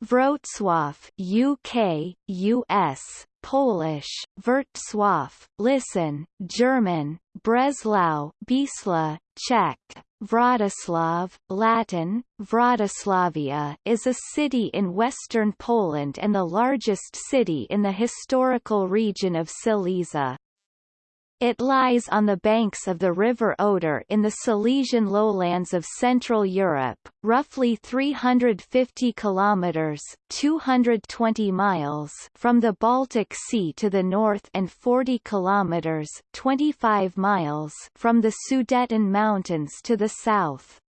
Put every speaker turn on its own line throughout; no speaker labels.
Wrocław UK, US, Polish, Wrocław, listen, German, Breslau, Bisla, Czech, Wrocław, Latin, Wrocławia is a city in western Poland and the largest city in the historical region of Silesia. It lies on the banks of the River Oder in the Silesian lowlands of Central Europe, roughly 350 kilometers (220 miles) from the Baltic Sea to the north and 40 kilometers (25 miles) from the Sudeten Mountains to the south.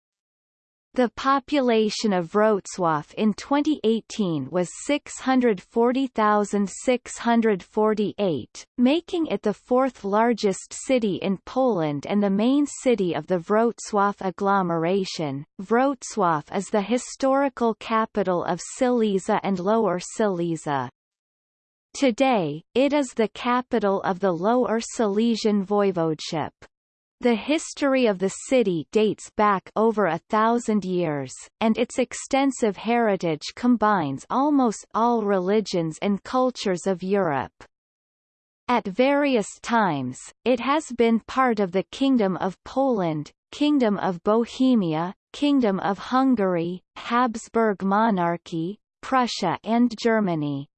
The population of Wrocław in 2018 was 640,648, making it the fourth largest city in Poland and the main city of the Wrocław agglomeration. Wrocław is the historical capital of Silesia and Lower Silesia. Today, it is the capital of the Lower Silesian Voivodeship. The history of the city dates back over a thousand years, and its extensive heritage combines almost all religions and cultures of Europe. At various times, it has been part of the Kingdom of Poland, Kingdom of Bohemia, Kingdom of Hungary, Habsburg Monarchy, Prussia and Germany.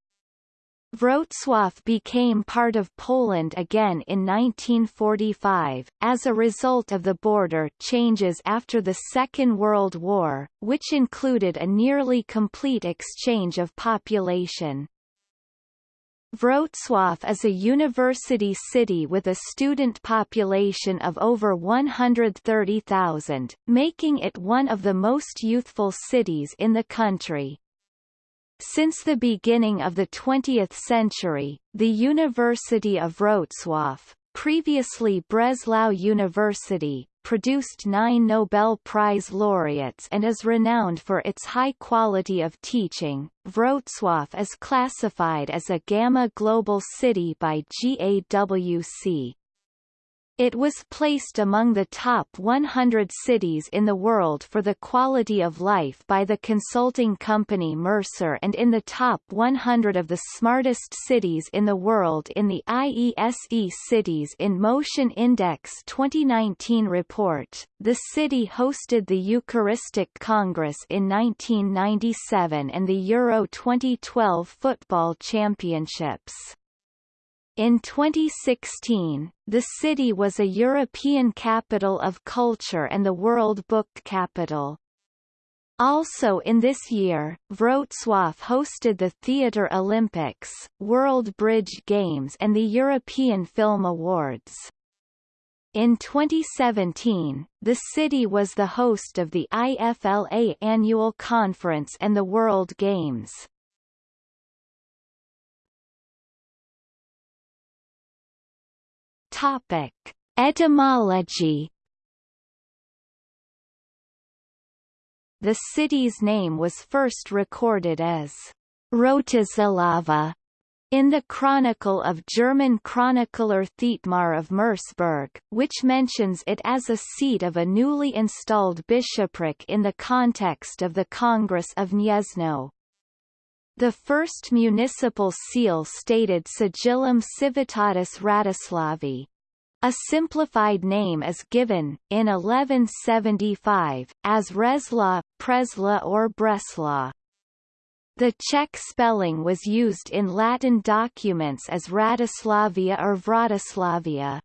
Wrocław became part of Poland again in 1945, as a result of the border changes after the Second World War, which included a nearly complete exchange of population. Wrocław is a university city with a student population of over 130,000, making it one of the most youthful cities in the country. Since the beginning of the 20th century, the University of Wrocław, previously Breslau University, produced nine Nobel Prize laureates and is renowned for its high quality of teaching. Wrocław is classified as a Gamma Global City by GAWC. It was placed among the top 100 cities in the world for the quality of life by the consulting company Mercer and in the top 100 of the smartest cities in the world in the IESE Cities in Motion Index 2019 report. The city hosted the Eucharistic Congress in 1997 and the Euro 2012 football championships. In 2016, the city was a European Capital of Culture and the World Book Capital. Also in this year, Wrocław hosted the Theatre Olympics, World Bridge Games and the European Film Awards. In 2017, the city was the host of the IFLA Annual Conference and the World Games. Topic: Etymology. The city's name was first recorded as Rotislava in the chronicle of German chronicler Thietmar of Merseburg, which mentions it as a seat of a newly installed bishopric in the context of the Congress of Gniezno. The first municipal seal stated Sigillum Civitatis Ratislavi. A simplified name is given, in 1175, as Resla, Presla or Bresla. The Czech spelling was used in Latin documents as Ratislavia or Vratislavia.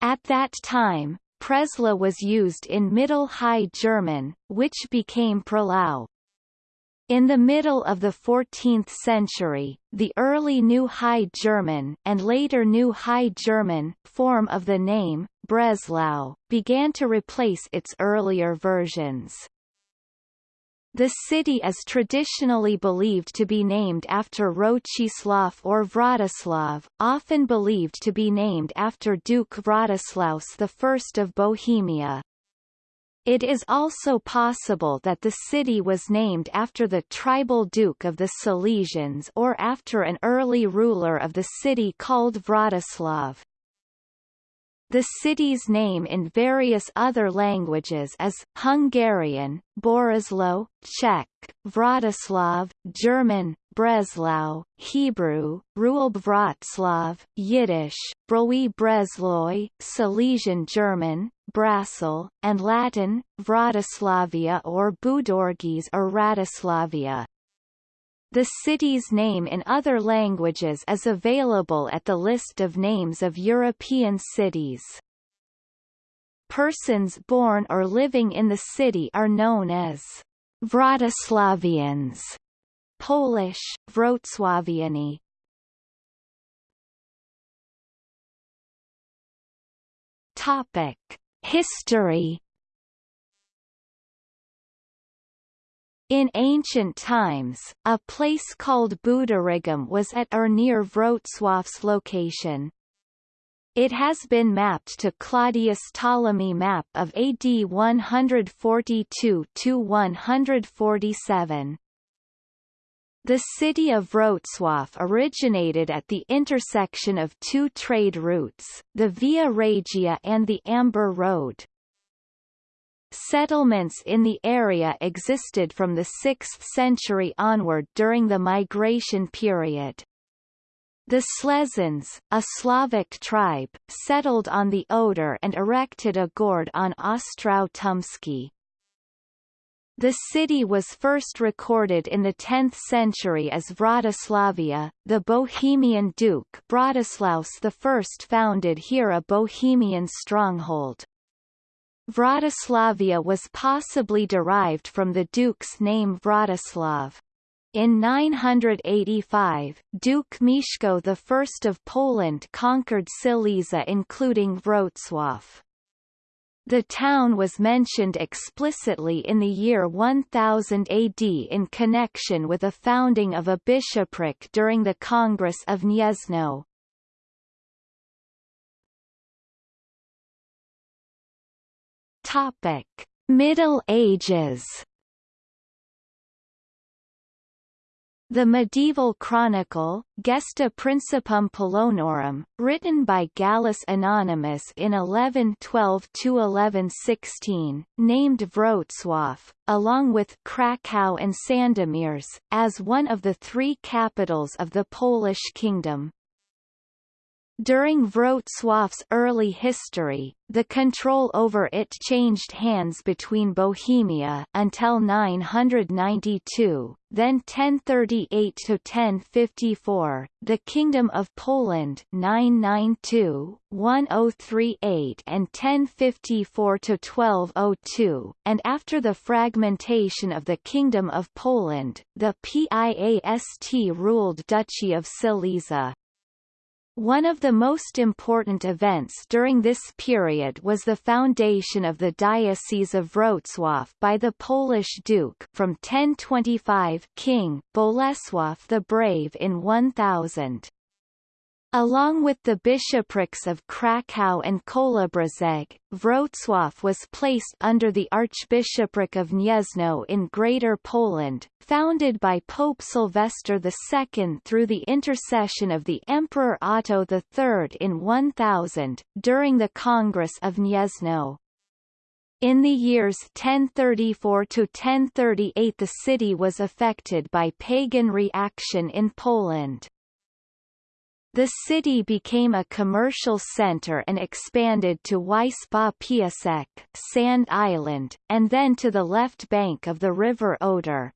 At that time, Presla was used in Middle High German, which became Prelau. In the middle of the 14th century, the early New High German and later New High German form of the name, Breslau, began to replace its earlier versions. The city is traditionally believed to be named after Rochislav or Vratislav, often believed to be named after Duke Vratislaus I of Bohemia. It is also possible that the city was named after the tribal duke of the Silesians or after an early ruler of the city called Vratislav. The city's name in various other languages is Hungarian, Borislow, Czech, Vratislav, German, Breslau, Hebrew, Ruhlb Yiddish, Broi Bresloi, Silesian German, Brasil, and Latin, Vratislavia or Budorgis or Ratislavia. The city's name in other languages is available at the list of names of European cities. Persons born or living in the city are known as Vratislavians, Polish, Wrocławiani. Topic: History In ancient times, a place called Budorigum was at or near Wrocław's location. It has been mapped to Claudius Ptolemy map of AD 142-147. The city of Wrocław originated at the intersection of two trade routes, the Via Regia and the Amber Road. Settlements in the area existed from the 6th century onward during the migration period. The Slezans, a Slavic tribe, settled on the Oder and erected a gord on Ostrow Tumski. The city was first recorded in the 10th century as Vratislavia. The Bohemian Duke Vratislaus I founded here a Bohemian stronghold. Vratislavia was possibly derived from the duke's name Vratislav. In 985, Duke Mieszko I of Poland conquered Silesia including Wrocław. The town was mentioned explicitly in the year 1000 AD in connection with a founding of a bishopric during the Congress of Gniezno. Topic: Middle Ages. The medieval chronicle, Gesta Principum Polonorum, written by Gallus Anonymus in 1112–1116, named Wrocław, along with Krakow and Sandomierz, as one of the three capitals of the Polish kingdom. During Wrocław's early history, the control over it changed hands between Bohemia until 992, then 1038 to 1054, the Kingdom of Poland 992, 1038 and 1054 to 1202, and after the fragmentation of the Kingdom of Poland, the PIAST ruled Duchy of Silesia. One of the most important events during this period was the foundation of the Diocese of Wrocław by the Polish Duke from 1025 King Bolesław the Brave in 1000. Along with the bishoprics of Krakow and Kołobrzeg, Wrocław was placed under the Archbishopric of Gniezno in Greater Poland, founded by Pope Sylvester II through the intercession of the Emperor Otto III in 1000, during the Congress of Gniezno. In the years 1034 to 1038 the city was affected by pagan reaction in Poland. The city became a commercial center and expanded to Wyspa Piasek Sand Island, and then to the left bank of the river Oder.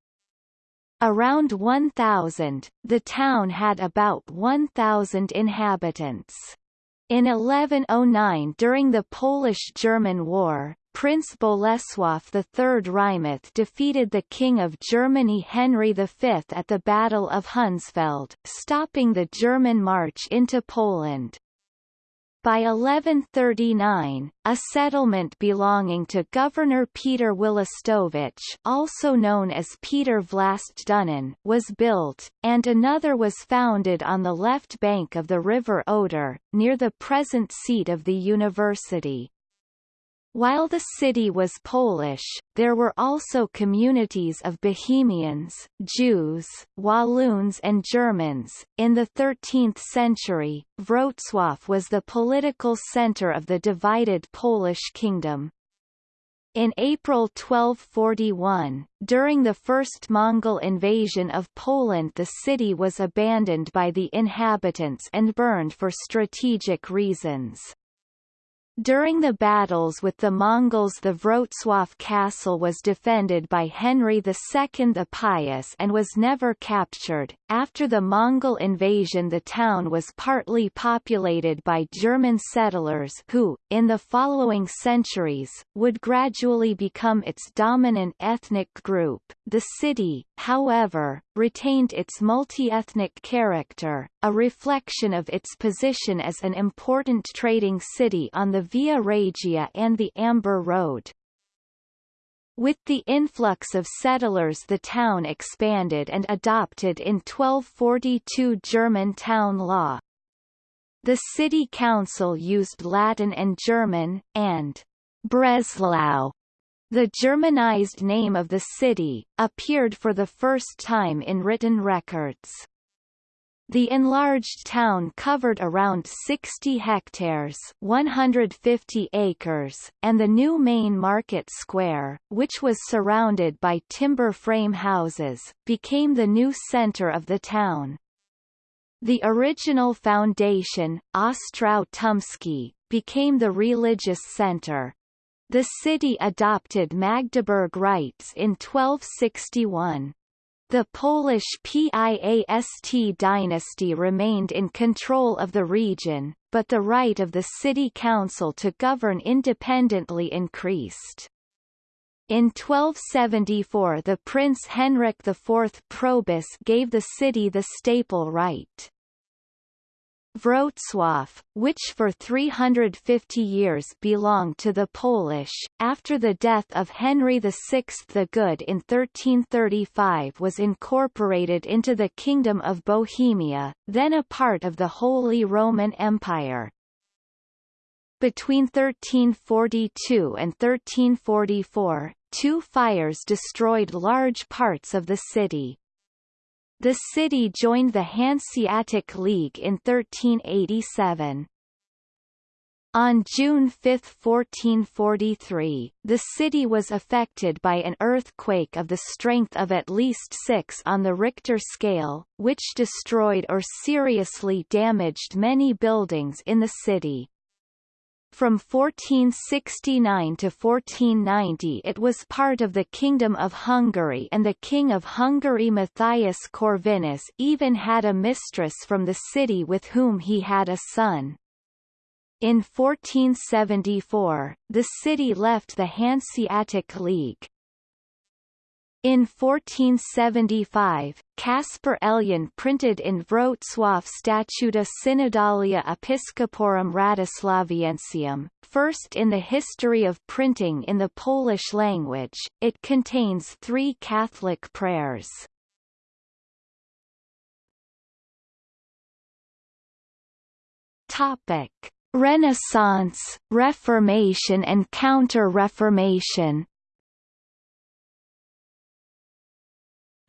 Around 1000, the town had about 1,000 inhabitants. In 1109 during the Polish-German War, Prince Bolesław III Wrymouth defeated the King of Germany Henry V at the Battle of Hundsfeld, stopping the German march into Poland. By 1139, a settlement belonging to Governor Peter Włostowic also known as Peter Vlast Dunin was built, and another was founded on the left bank of the river Oder, near the present seat of the university. While the city was Polish, there were also communities of Bohemians, Jews, Walloons and Germans. In the 13th century, Wrocław was the political center of the divided Polish kingdom. In April 1241, during the first Mongol invasion of Poland the city was abandoned by the inhabitants and burned for strategic reasons. During the battles with the Mongols the Wrocław castle was defended by Henry II the Pious and was never captured. After the Mongol invasion the town was partly populated by German settlers who, in the following centuries, would gradually become its dominant ethnic group. The city, however, retained its multi-ethnic character, a reflection of its position as an important trading city on the Via Regia and the Amber Road. With the influx of settlers the town expanded and adopted in 1242 German town law. The city council used Latin and German, and Breslau, the Germanized name of the city, appeared for the first time in written records. The enlarged town covered around 60 hectares 150 acres, and the new main market square, which was surrounded by timber frame houses, became the new center of the town. The original foundation, Ostrow Tumski, became the religious center. The city adopted Magdeburg rights in 1261. The Polish Piast dynasty remained in control of the region, but the right of the city council to govern independently increased. In 1274 the Prince Henryk IV Probus gave the city the staple right. Wrocław, which for 350 years belonged to the Polish, after the death of Henry VI the Good in 1335 was incorporated into the Kingdom of Bohemia, then a part of the Holy Roman Empire. Between 1342 and 1344, two fires destroyed large parts of the city. The city joined the Hanseatic League in 1387. On June 5, 1443, the city was affected by an earthquake of the strength of at least 6 on the Richter scale, which destroyed or seriously damaged many buildings in the city. From 1469 to 1490 it was part of the Kingdom of Hungary and the King of Hungary Matthias Corvinus even had a mistress from the city with whom he had a son. In 1474, the city left the Hanseatic League, in 1475, Caspar Elian printed in Wrocław Statuta Synodalia Episcoporum Wratislaviensium, first in the history of printing in the Polish language. It contains three Catholic prayers. Topic: Renaissance, Reformation and Counter-Reformation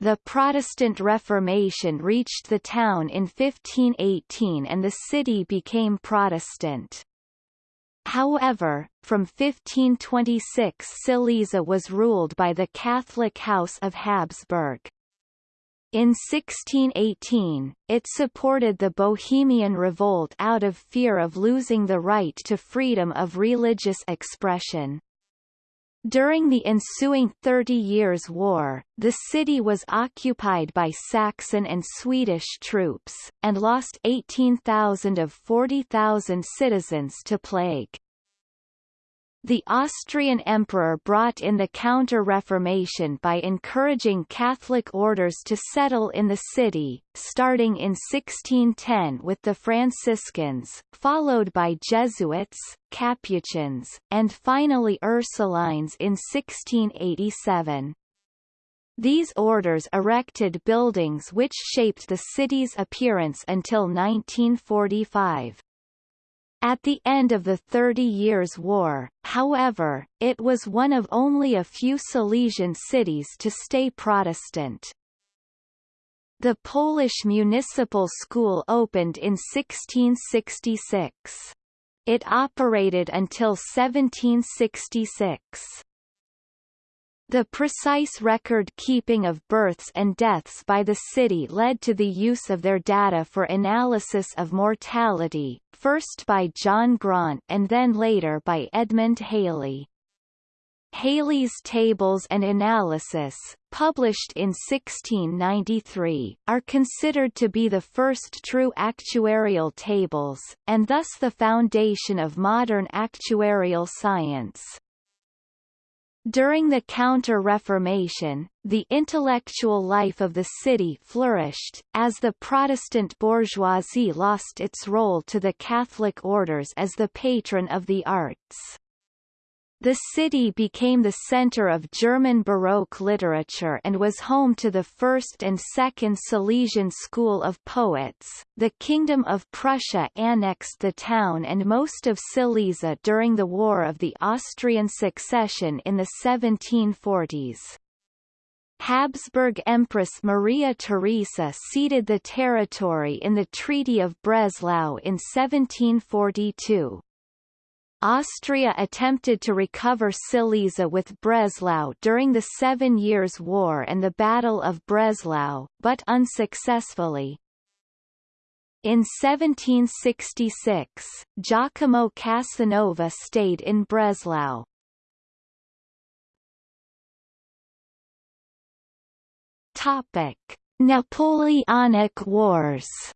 The Protestant Reformation reached the town in 1518 and the city became Protestant. However, from 1526 Silesia was ruled by the Catholic House of Habsburg. In 1618, it supported the Bohemian Revolt out of fear of losing the right to freedom of religious expression. During the ensuing Thirty Years' War, the city was occupied by Saxon and Swedish troops, and lost 18,000 of 40,000 citizens to plague. The Austrian emperor brought in the Counter-Reformation by encouraging Catholic orders to settle in the city, starting in 1610 with the Franciscans, followed by Jesuits, Capuchins, and finally Ursulines in 1687. These orders erected buildings which shaped the city's appearance until 1945. At the end of the Thirty Years' War, however, it was one of only a few Silesian cities to stay Protestant. The Polish Municipal School opened in 1666. It operated until 1766. The precise record-keeping of births and deaths by the city led to the use of their data for analysis of mortality, first by John Graunt and then later by Edmund Halley. Halley's Tables and Analysis, published in 1693, are considered to be the first true actuarial tables, and thus the foundation of modern actuarial science. During the Counter-Reformation, the intellectual life of the city flourished, as the Protestant bourgeoisie lost its role to the Catholic orders as the patron of the arts. The city became the center of German Baroque literature and was home to the first and second Silesian school of poets. The Kingdom of Prussia annexed the town and most of Silesia during the War of the Austrian Succession in the 1740s. Habsburg Empress Maria Theresa ceded the territory in the Treaty of Breslau in 1742. Austria attempted to recover Silesia with Breslau during the Seven Years' War and the Battle of Breslau, but unsuccessfully. In 1766, Giacomo Casanova stayed in Breslau. Topic: Napoleonic Wars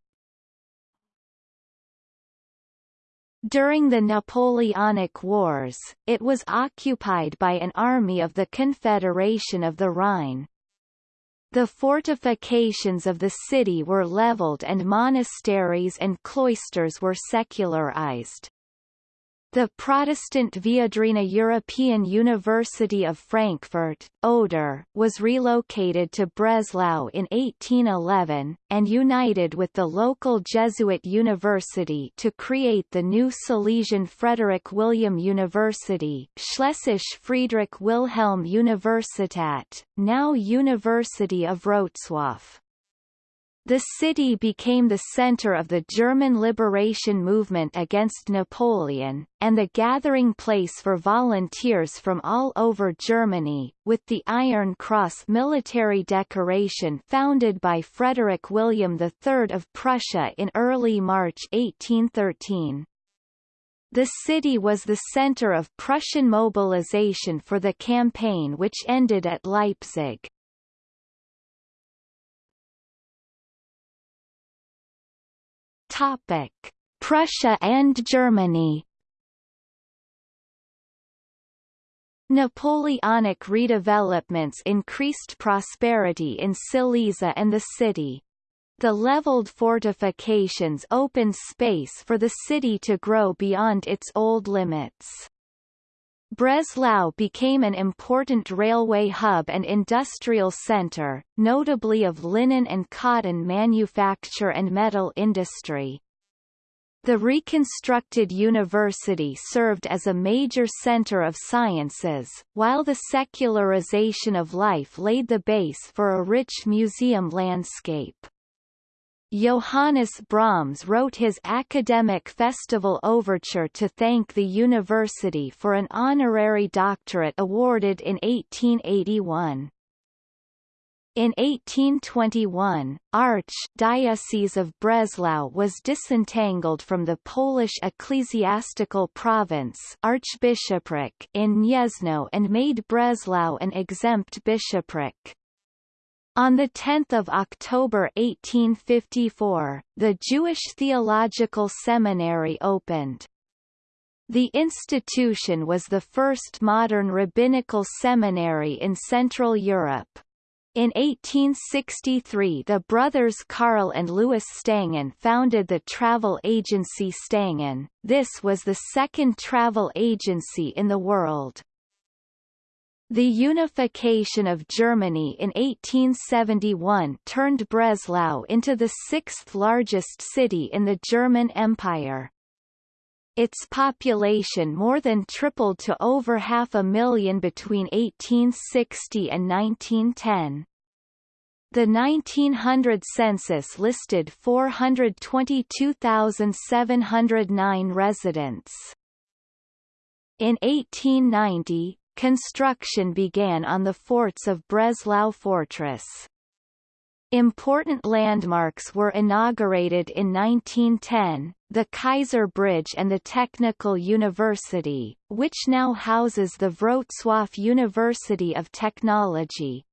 During the Napoleonic Wars, it was occupied by an army of the Confederation of the Rhine. The fortifications of the city were leveled and monasteries and cloisters were secularized. The Protestant Viadrina European University of Frankfurt, Oder, was relocated to Breslau in 1811, and united with the local Jesuit university to create the new Silesian Frederick William University Schlesische Friedrich Wilhelm Universität, now University of Wrocław. The city became the center of the German liberation movement against Napoleon, and the gathering place for volunteers from all over Germany, with the Iron Cross military decoration founded by Frederick William III of Prussia in early March 1813. The city was the center of Prussian mobilization for the campaign which ended at Leipzig. Topic: Prussia and Germany. Napoleonic redevelopments increased prosperity in Silesia and the city. The leveled fortifications opened space for the city to grow beyond its old limits. Breslau became an important railway hub and industrial center, notably of linen and cotton manufacture and metal industry. The reconstructed university served as a major center of sciences, while the secularization of life laid the base for a rich museum landscape. Johannes Brahms wrote his academic festival overture to thank the university for an honorary doctorate awarded in 1881. In 1821, Arch-Diocese of Breslau was disentangled from the Polish ecclesiastical province Archbishopric in Gniezno and made Breslau an exempt bishopric. On 10 October 1854, the Jewish Theological Seminary opened. The institution was the first modern rabbinical seminary in Central Europe. In 1863 the brothers Karl and Louis Stangen founded the travel agency Stangen, this was the second travel agency in the world. The unification of Germany in 1871 turned Breslau into the sixth largest city in the German Empire. its population more than tripled to over half a million between 1860 and 1910. The 1900 census listed 422,709 residents. In 1890, construction began on the forts of Breslau Fortress. Important landmarks were inaugurated in 1910, the Kaiser Bridge and the Technical University, which now houses the Wrocław University of Technology.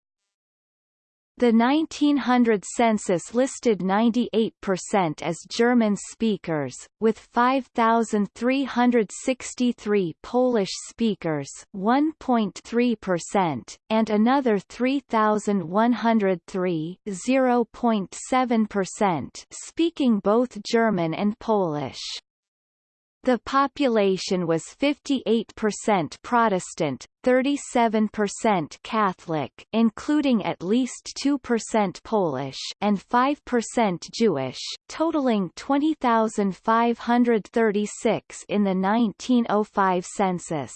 The 1900 census listed 98% as German speakers, with 5,363 Polish speakers 1.3%, and another 3,103 0.7% speaking both German and Polish. The population was 58% Protestant, 37% Catholic including at least 2% Polish and 5% Jewish, totaling 20,536 in the 1905 census.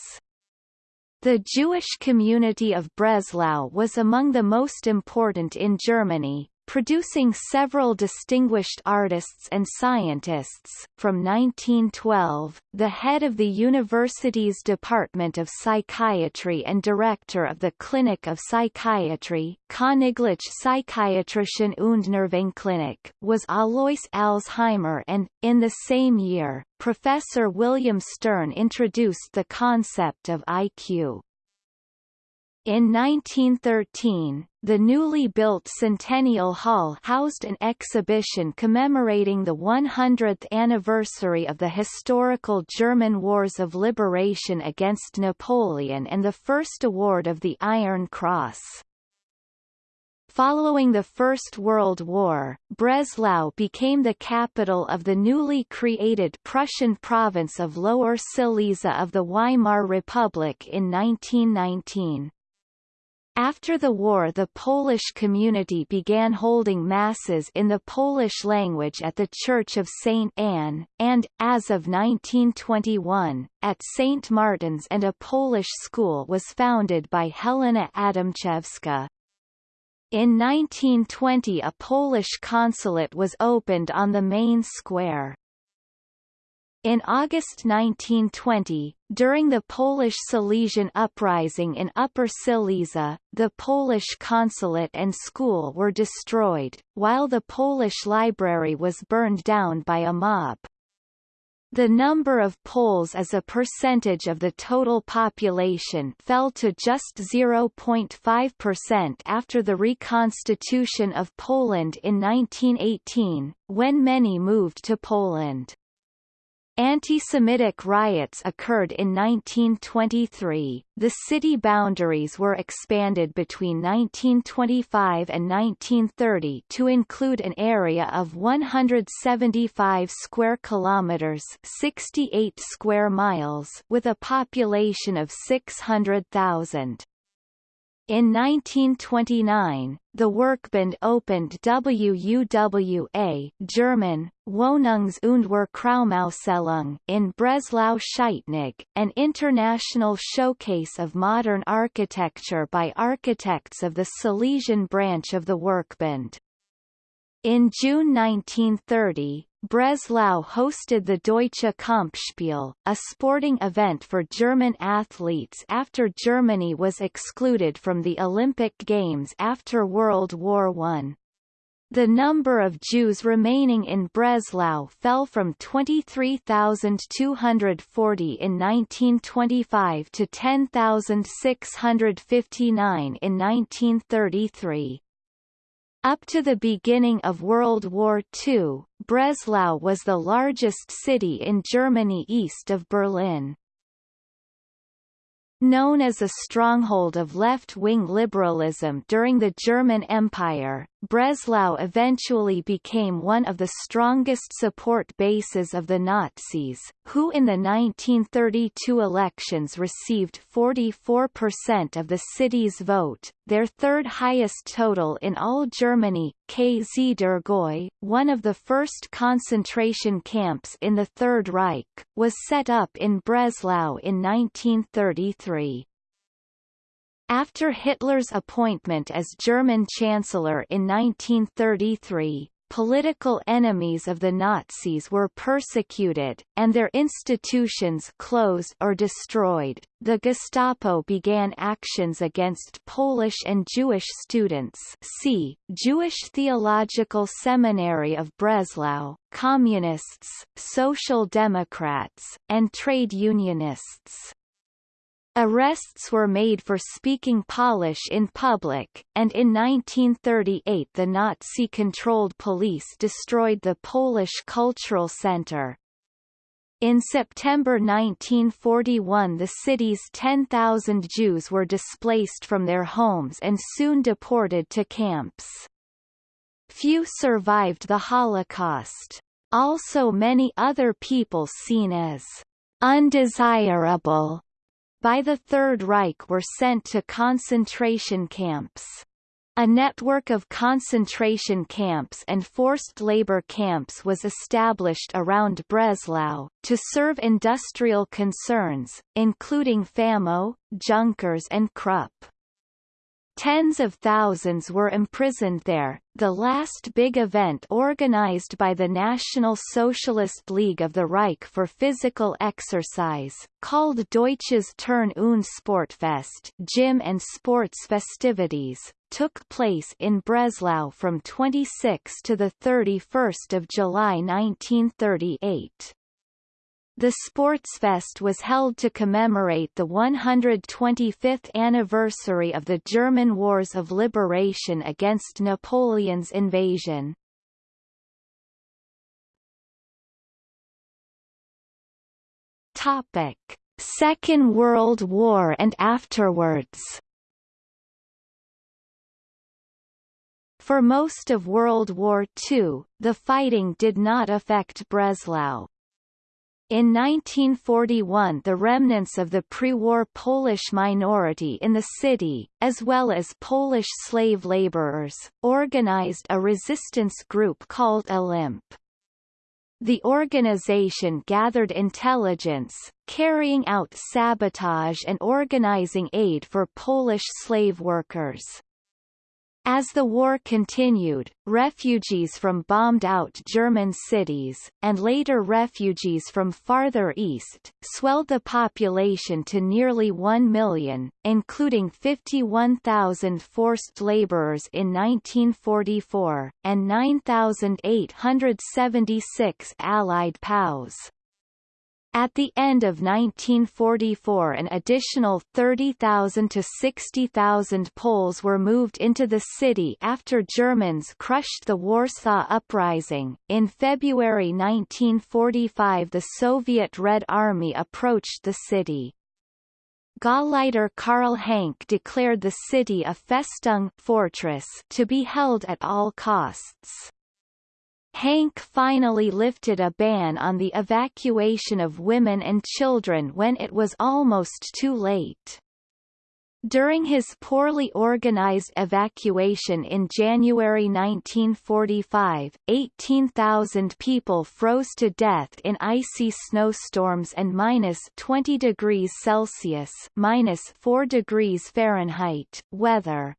The Jewish community of Breslau was among the most important in Germany, producing several distinguished artists and scientists. From 1912, the head of the university's Department of Psychiatry and director of the Clinic of Psychiatry Königliche Psychiatrischen und Nervenklinik was Alois Alzheimer and, in the same year, Professor William Stern introduced the concept of IQ. In 1913, the newly built Centennial Hall housed an exhibition commemorating the 100th anniversary of the historical German Wars of Liberation against Napoleon and the first award of the Iron Cross. Following the First World War, Breslau became the capital of the newly created Prussian province of Lower Silesia of the Weimar Republic in 1919. After the war the Polish community began holding masses in the Polish language at the Church of St. Anne, and, as of 1921, at St. Martin's and a Polish school was founded by Helena Adamczewska. In 1920 a Polish consulate was opened on the main square. In August 1920, during the Polish Silesian Uprising in Upper Silesia, the Polish consulate and school were destroyed, while the Polish library was burned down by a mob. The number of Poles as a percentage of the total population fell to just 0.5% after the reconstitution of Poland in 1918, when many moved to Poland. Anti-Semitic riots occurred in 1923. The city boundaries were expanded between 1925 and 1930 to include an area of 175 square kilometers, 68 square miles, with a population of 600,000. In 1929, the Werkbund opened WUWA German, Wohnungs- und Werkraumausstellung in Breslau-Scheitnig, an international showcase of modern architecture by architects of the Silesian branch of the Werkbund. In June 1930, Breslau hosted the Deutsche Kampfspiel, a sporting event for German athletes after Germany was excluded from the Olympic Games after World War I. The number of Jews remaining in Breslau fell from 23,240 in 1925 to 10,659 in 1933. Up to the beginning of World War II, Breslau was the largest city in Germany east of Berlin. Known as a stronghold of left-wing liberalism during the German Empire, Breslau eventually became one of the strongest support bases of the Nazis, who in the 1932 elections received 44% of the city's vote. their third highest total in all Germany. KZ Dürrgoy, one of the first concentration camps in the Third Reich, was set up in Breslau in 1933. After Hitler's appointment as German Chancellor in 1933, political enemies of the Nazis were persecuted, and their institutions closed or destroyed. The Gestapo began actions against Polish and Jewish students see, Jewish Theological Seminary of Breslau, Communists, Social Democrats, and trade unionists. Arrests were made for speaking Polish in public, and in 1938 the Nazi-controlled police destroyed the Polish Cultural Center. In September 1941 the city's 10,000 Jews were displaced from their homes and soon deported to camps. Few survived the Holocaust. Also many other people seen as undesirable by the Third Reich were sent to concentration camps. A network of concentration camps and forced labor camps was established around Breslau, to serve industrial concerns, including Famo, Junkers and Krupp. Tens of thousands were imprisoned there. The last big event organized by the National Socialist League of the Reich for physical exercise, called Deutsches Turn- und Sportfest gym and sports festivities, took place in Breslau from 26 to 31 July 1938. The Sportsfest was held to commemorate the 125th anniversary of the German Wars of Liberation against Napoleon's invasion. Topic: Second World War and afterwards. For most of World War II, the fighting did not affect Breslau. In 1941 the remnants of the pre-war Polish minority in the city, as well as Polish slave laborers, organized a resistance group called Olymp. The organization gathered intelligence, carrying out sabotage and organizing aid for Polish slave workers. As the war continued, refugees from bombed-out German cities, and later refugees from farther east, swelled the population to nearly 1 million, including 51,000 forced laborers in 1944, and 9,876 Allied POWs. At the end of 1944 an additional 30,000 to 60,000 Poles were moved into the city after Germans crushed the Warsaw Uprising. In February 1945 the Soviet Red Army approached the city. Gauleiter Karl Hanke declared the city a Festung fortress to be held at all costs. Hanke finally lifted a ban on the evacuation of women and children when it was almost too late. During his poorly organized evacuation in January 1945, 18,000 people froze to death in icy snowstorms and minus 20 degrees Celsius minus 4 degrees Fahrenheit weather.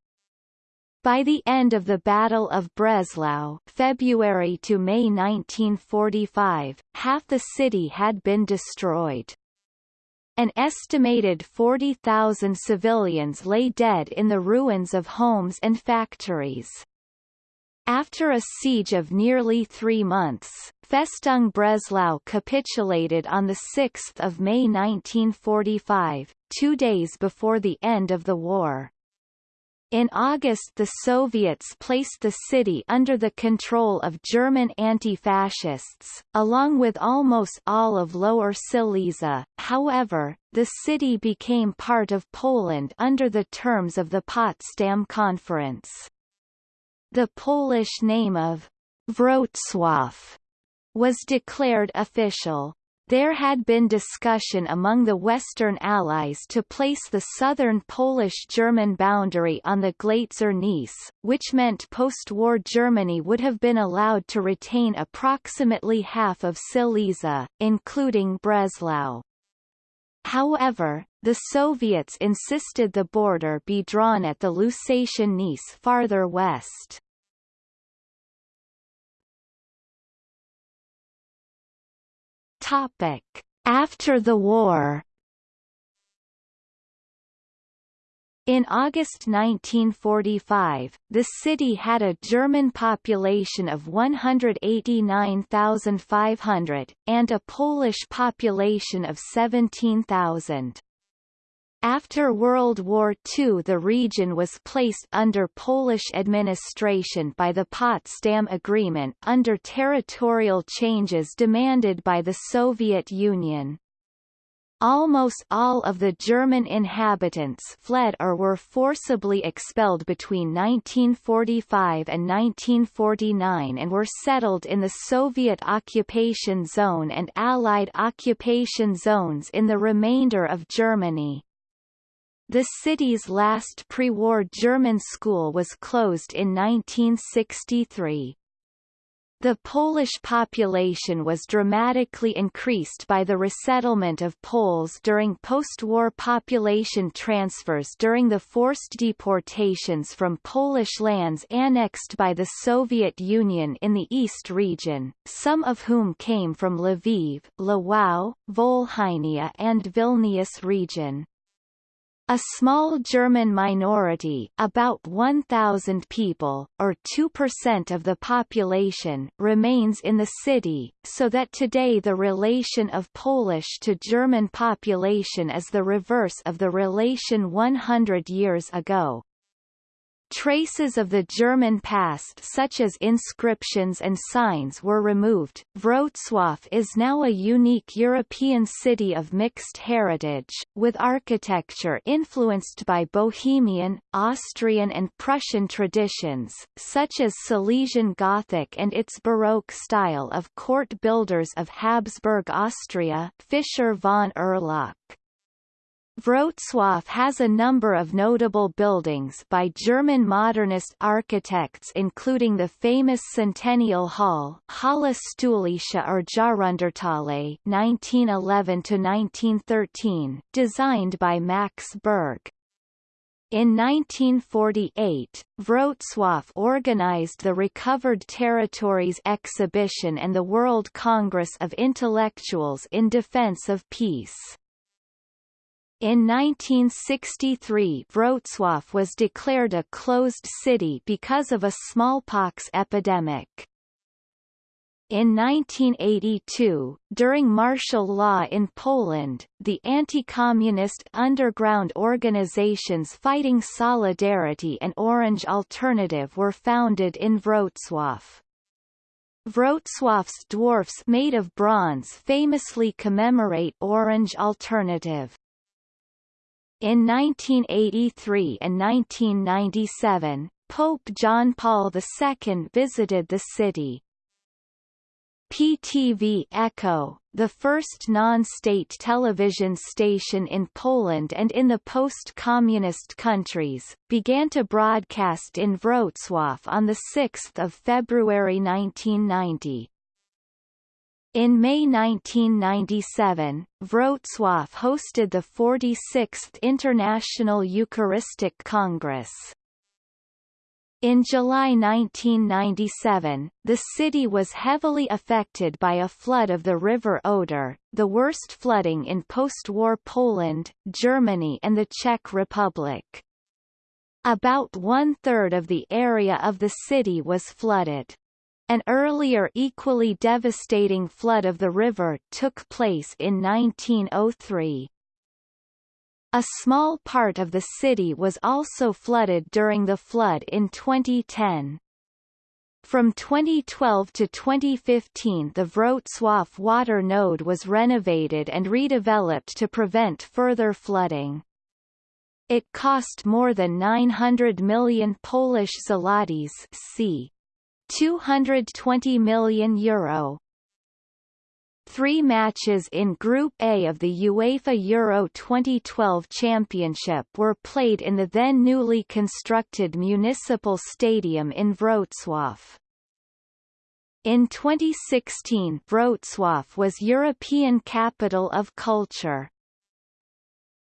By the end of the Battle of Breslau February to May 1945, half the city had been destroyed. An estimated 40,000 civilians lay dead in the ruins of homes and factories. After a siege of nearly three months, Festung Breslau capitulated on 6 May 1945, two days before the end of the war. In August the Soviets placed the city under the control of German anti-fascists, along with almost all of Lower Silesia, however, the city became part of Poland under the terms of the Potsdam Conference. The Polish name of Wrocław was declared official. There had been discussion among the Western Allies to place the southern Polish-German boundary on the Glatzer Neisse, which meant post-war Germany would have been allowed to retain approximately half of Silesia, including Breslau. However, the Soviets insisted the border be drawn at the Lusatian Neisse farther west. Topic: After the war. In August 1945, the city had a German population of 189,500, and a Polish population of 17,000. After World War II the region was placed under Polish administration by the Potsdam Agreement under territorial changes demanded by the Soviet Union. Almost all of the German inhabitants fled or were forcibly expelled between 1945 and 1949 and were settled in the Soviet occupation zone and Allied occupation zones in the remainder of Germany. The city's last pre-war German school was closed in 1963. The Polish population was dramatically increased by the resettlement of Poles during post-war population transfers during the forced deportations from Polish lands annexed by the Soviet Union in the East region, some of whom came from Lviv, Lwów, Volhynia and Vilnius region. A small German minority about 1,000 people, or 2% of the population, remains in the city, so that today the relation of Polish to German population is the reverse of the relation 100 years ago. Traces of the German past such as inscriptions and signs were removed. Wrocław is now a unique European city of mixed heritage, with architecture influenced by Bohemian, Austrian and Prussian traditions, such as Silesian Gothic and its Baroque style of court builders of Habsburg Austria Fischer von Erlach. Wrocław has a number of notable buildings by German modernist architects including the famous Centennial Hall Hala Stulecia or Jahrhunderthalle 1911-1913, designed by Max Berg. In 1948, Wrocław organized the Recovered Territories exhibition and the World Congress of Intellectuals in Defense of Peace. In 1963 Wrocław was declared a closed city because of a smallpox epidemic. In 1982, during martial law in Poland, the anti-communist underground organizations Fighting Solidarity and Orange Alternative were founded in Wrocław. Wrocław's dwarfs made of bronze famously commemorate Orange Alternative. In 1983 and 1997, Pope John Paul II visited the city. PTV Echo, the first non-state television station in Poland and in the post-communist countries, began to broadcast in Wrocław on 6 February 1990. In May 1997, Wrocław hosted the 46th International Eucharistic Congress. In July 1997, the city was heavily affected by a flood of the River Oder, the worst flooding in post-war Poland, Germany and the Czech Republic. About one-third of the area of the city was flooded. An earlier equally devastating flood of the river took place in 1903. A small part of the city was also flooded during the flood in 2010. From 2012 to 2015 the Wrocław water node was renovated and redeveloped to prevent further flooding. It cost more than 900 million Polish zlotys c. 220 million euro. Three matches in Group A of the UEFA Euro 2012 Championship were played in the then newly constructed Municipal Stadium in Wrocław. In 2016 Wrocław was European Capital of Culture.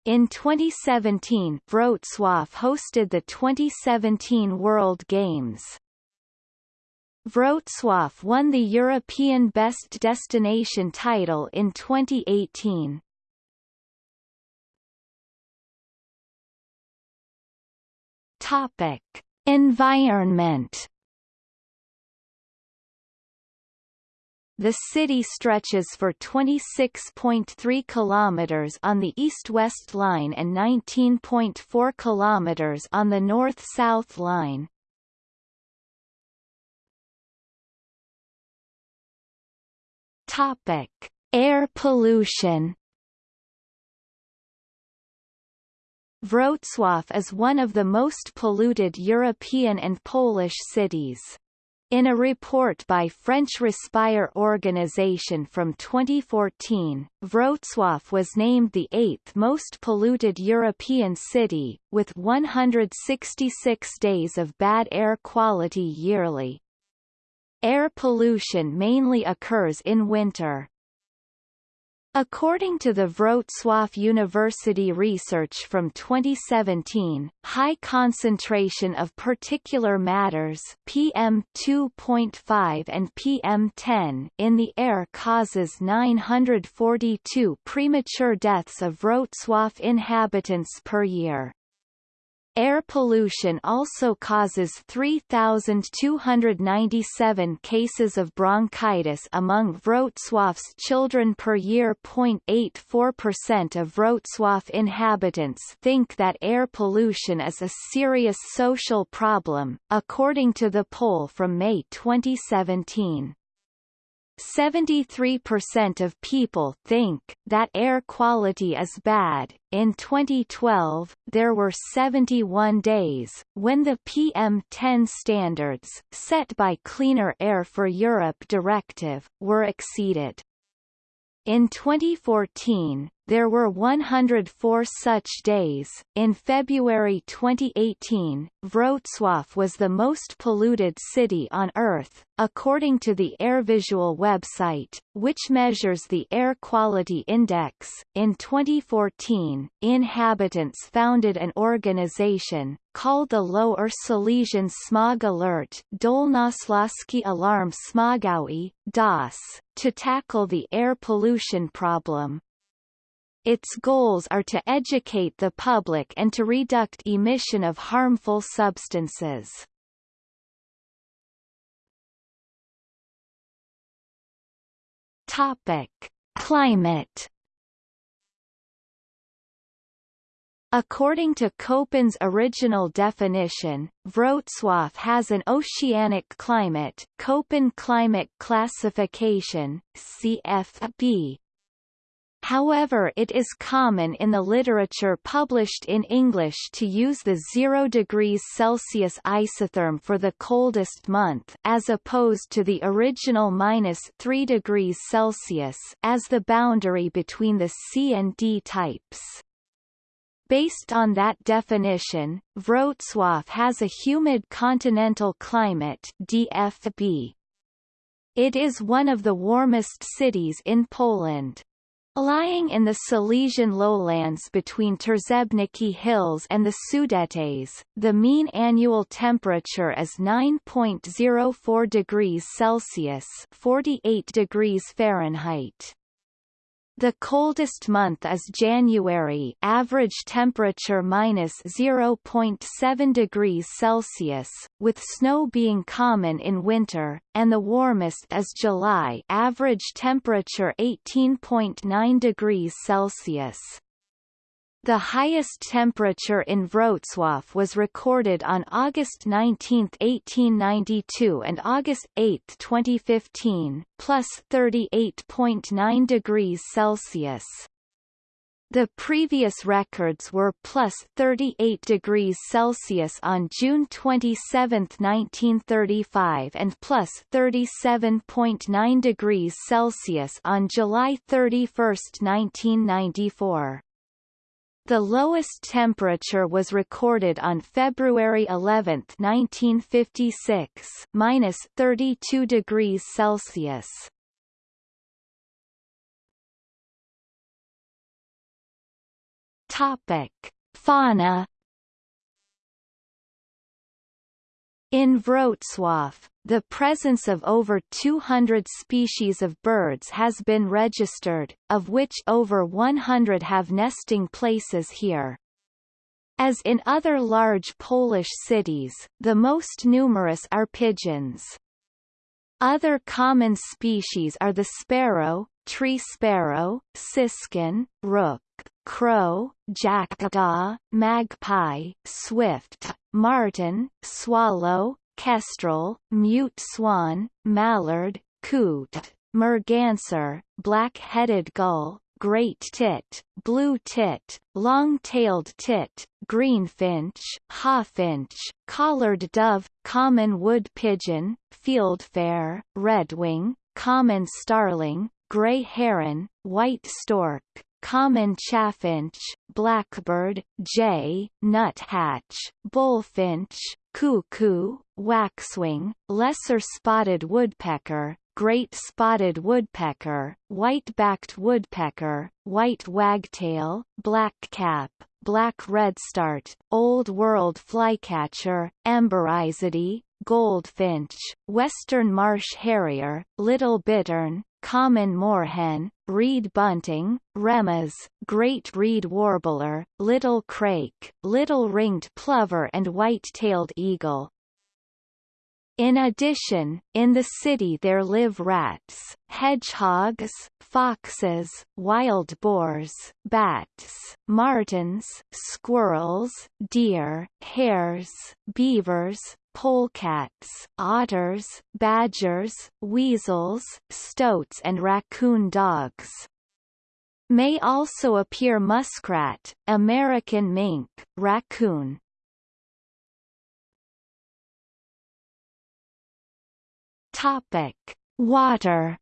In 2017 Wrocław hosted the 2017 World Games. Wrocław won the European Best Destination title in 2018. Topic: Environment The city stretches for 26.3 kilometers on the east-west line and 19.4 kilometers on the north-south line. Topic: Air pollution. Wrocław is one of the most polluted European and Polish cities. In a report by French Respire organization from 2014, Wrocław was named the eighth most polluted European city, with 166 days of bad air quality yearly. Air pollution mainly occurs in winter. According to the Wrocław University research from 2017, high concentration of particular matters PM2.5 and PM10 in the air causes 942 premature deaths of Wrocław inhabitants per year. Air pollution also causes 3,297 cases of bronchitis among Wrocław's children per year. 0.84% of Wrocław inhabitants think that air pollution is a serious social problem, according to the poll from May 2017. 73% of people think that air quality is bad. In 2012, there were 71 days when the PM10 standards, set by Cleaner Air for Europe directive, were exceeded. In 2014, there were 104 such days. In February 2018, Wrocław was the most polluted city on Earth, according to the AirVisual website, which measures the air quality index. In 2014, inhabitants founded an organization, called the Lower Silesian Smog Alert Dolnośląski Alarm Smogowy, DAS, to tackle the air pollution problem. Its goals are to educate the public and to reduct emission of harmful substances. Topic: Climate According to Köppen's original definition, Wrocław has an oceanic climate Köppen Climate Classification, CFB, However it is common in the literature published in English to use the 0 degrees Celsius isotherm for the coldest month as opposed to the original minus 3 degrees Celsius as the boundary between the C and D types. Based on that definition, Wrocław has a humid continental climate DFB. It is one of the warmest cities in Poland. Lying in the Silesian lowlands between Trzebnica Hills and the Sudetes, the mean annual temperature is 9.04 degrees Celsius 48 degrees Fahrenheit. The coldest month is January average temperature minus 0.7 degrees Celsius, with snow being common in winter, and the warmest is July average temperature 18.9 degrees Celsius. The highest temperature in Wrocław was recorded on August 19, 1892 and August 8, 2015, plus 38.9 degrees Celsius. The previous records were plus 38 degrees Celsius on June 27, 1935 and plus 37.9 degrees Celsius on July 31, 1994. The lowest temperature was recorded on February 11, 1956, minus 32 degrees Celsius. Topic: Fauna. In Wrocław, the presence of over 200 species of birds has been registered, of which over 100 have nesting places here. As in other large Polish cities, the most numerous are pigeons. Other common species are the sparrow, tree sparrow, siskin, rook, crow, jackdaw, magpie, swift, martin, swallow, kestrel, mute swan, mallard, coot, merganser, black-headed gull, great tit, blue tit, long-tailed tit, greenfinch, hawfinch, collared dove, common wood pigeon, fieldfare, redwing, common starling, gray heron, white stork, common chaffinch, blackbird, jay, nuthatch, bullfinch, cuckoo, waxwing, lesser spotted woodpecker, great spotted woodpecker, white-backed woodpecker, white wagtail, blackcap, black redstart, old world flycatcher, emberizidae, goldfinch, western marsh harrier, little bittern, common moorhen, reed bunting, remas, great reed warbler, little crake, little ringed plover and white-tailed eagle. In addition, in the city there live rats, hedgehogs, foxes, wild boars, bats, martens, squirrels, deer, hares, beavers, polecats, otters, badgers, weasels, stoats and raccoon dogs. May also appear muskrat, American mink, raccoon. Topic: Water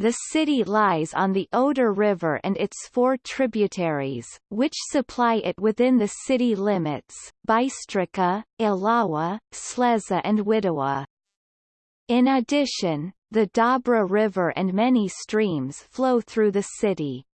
The city lies on the Oder River and its four tributaries, which supply it within the city limits, Bystrzyca, Oława, Ślęza and Widawa. In addition, the Dobra River and many streams flow through the city.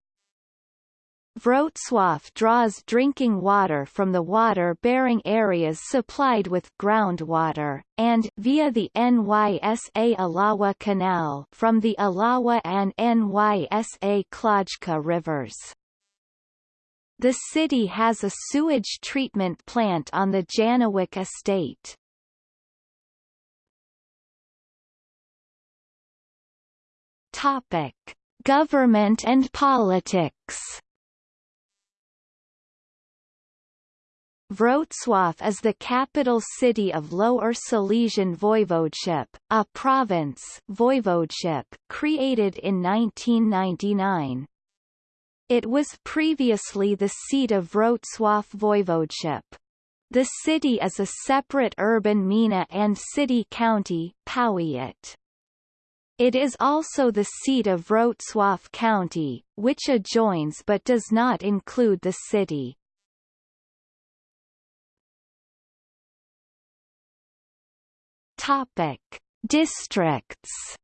Wrocław draws drinking water from the water-bearing areas supplied with groundwater, and via the Nysa Oława Canal from the Oława and Nysa Kłodzka rivers. The city has a sewage treatment plant on the Janówek estate. Topic: Government and politics. Wrocław is the capital city of Lower Silesian Voivodeship, a province voivodeship created in 1999. It was previously the seat of Wrocław Voivodeship. The city is a separate urban gmina and city-county Powiat. It is also the seat of Wrocław County, which adjoins but does not include the city. Topic: Districts.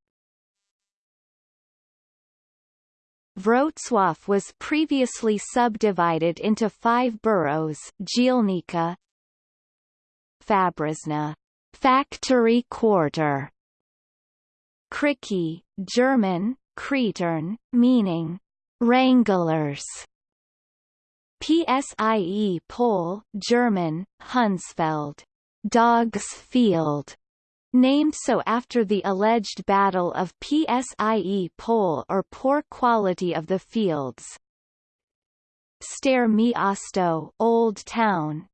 Wrocław was previously subdivided into five boroughs Dzielnica Fabryczna factory quarter Krzyki, German, Krietern, meaning wranglers PSIE Pole, German, Hundsfeld, Dogs Field, named so after the alleged Battle of Psie Pole or poor quality of the fields. Stare Miasto Old Town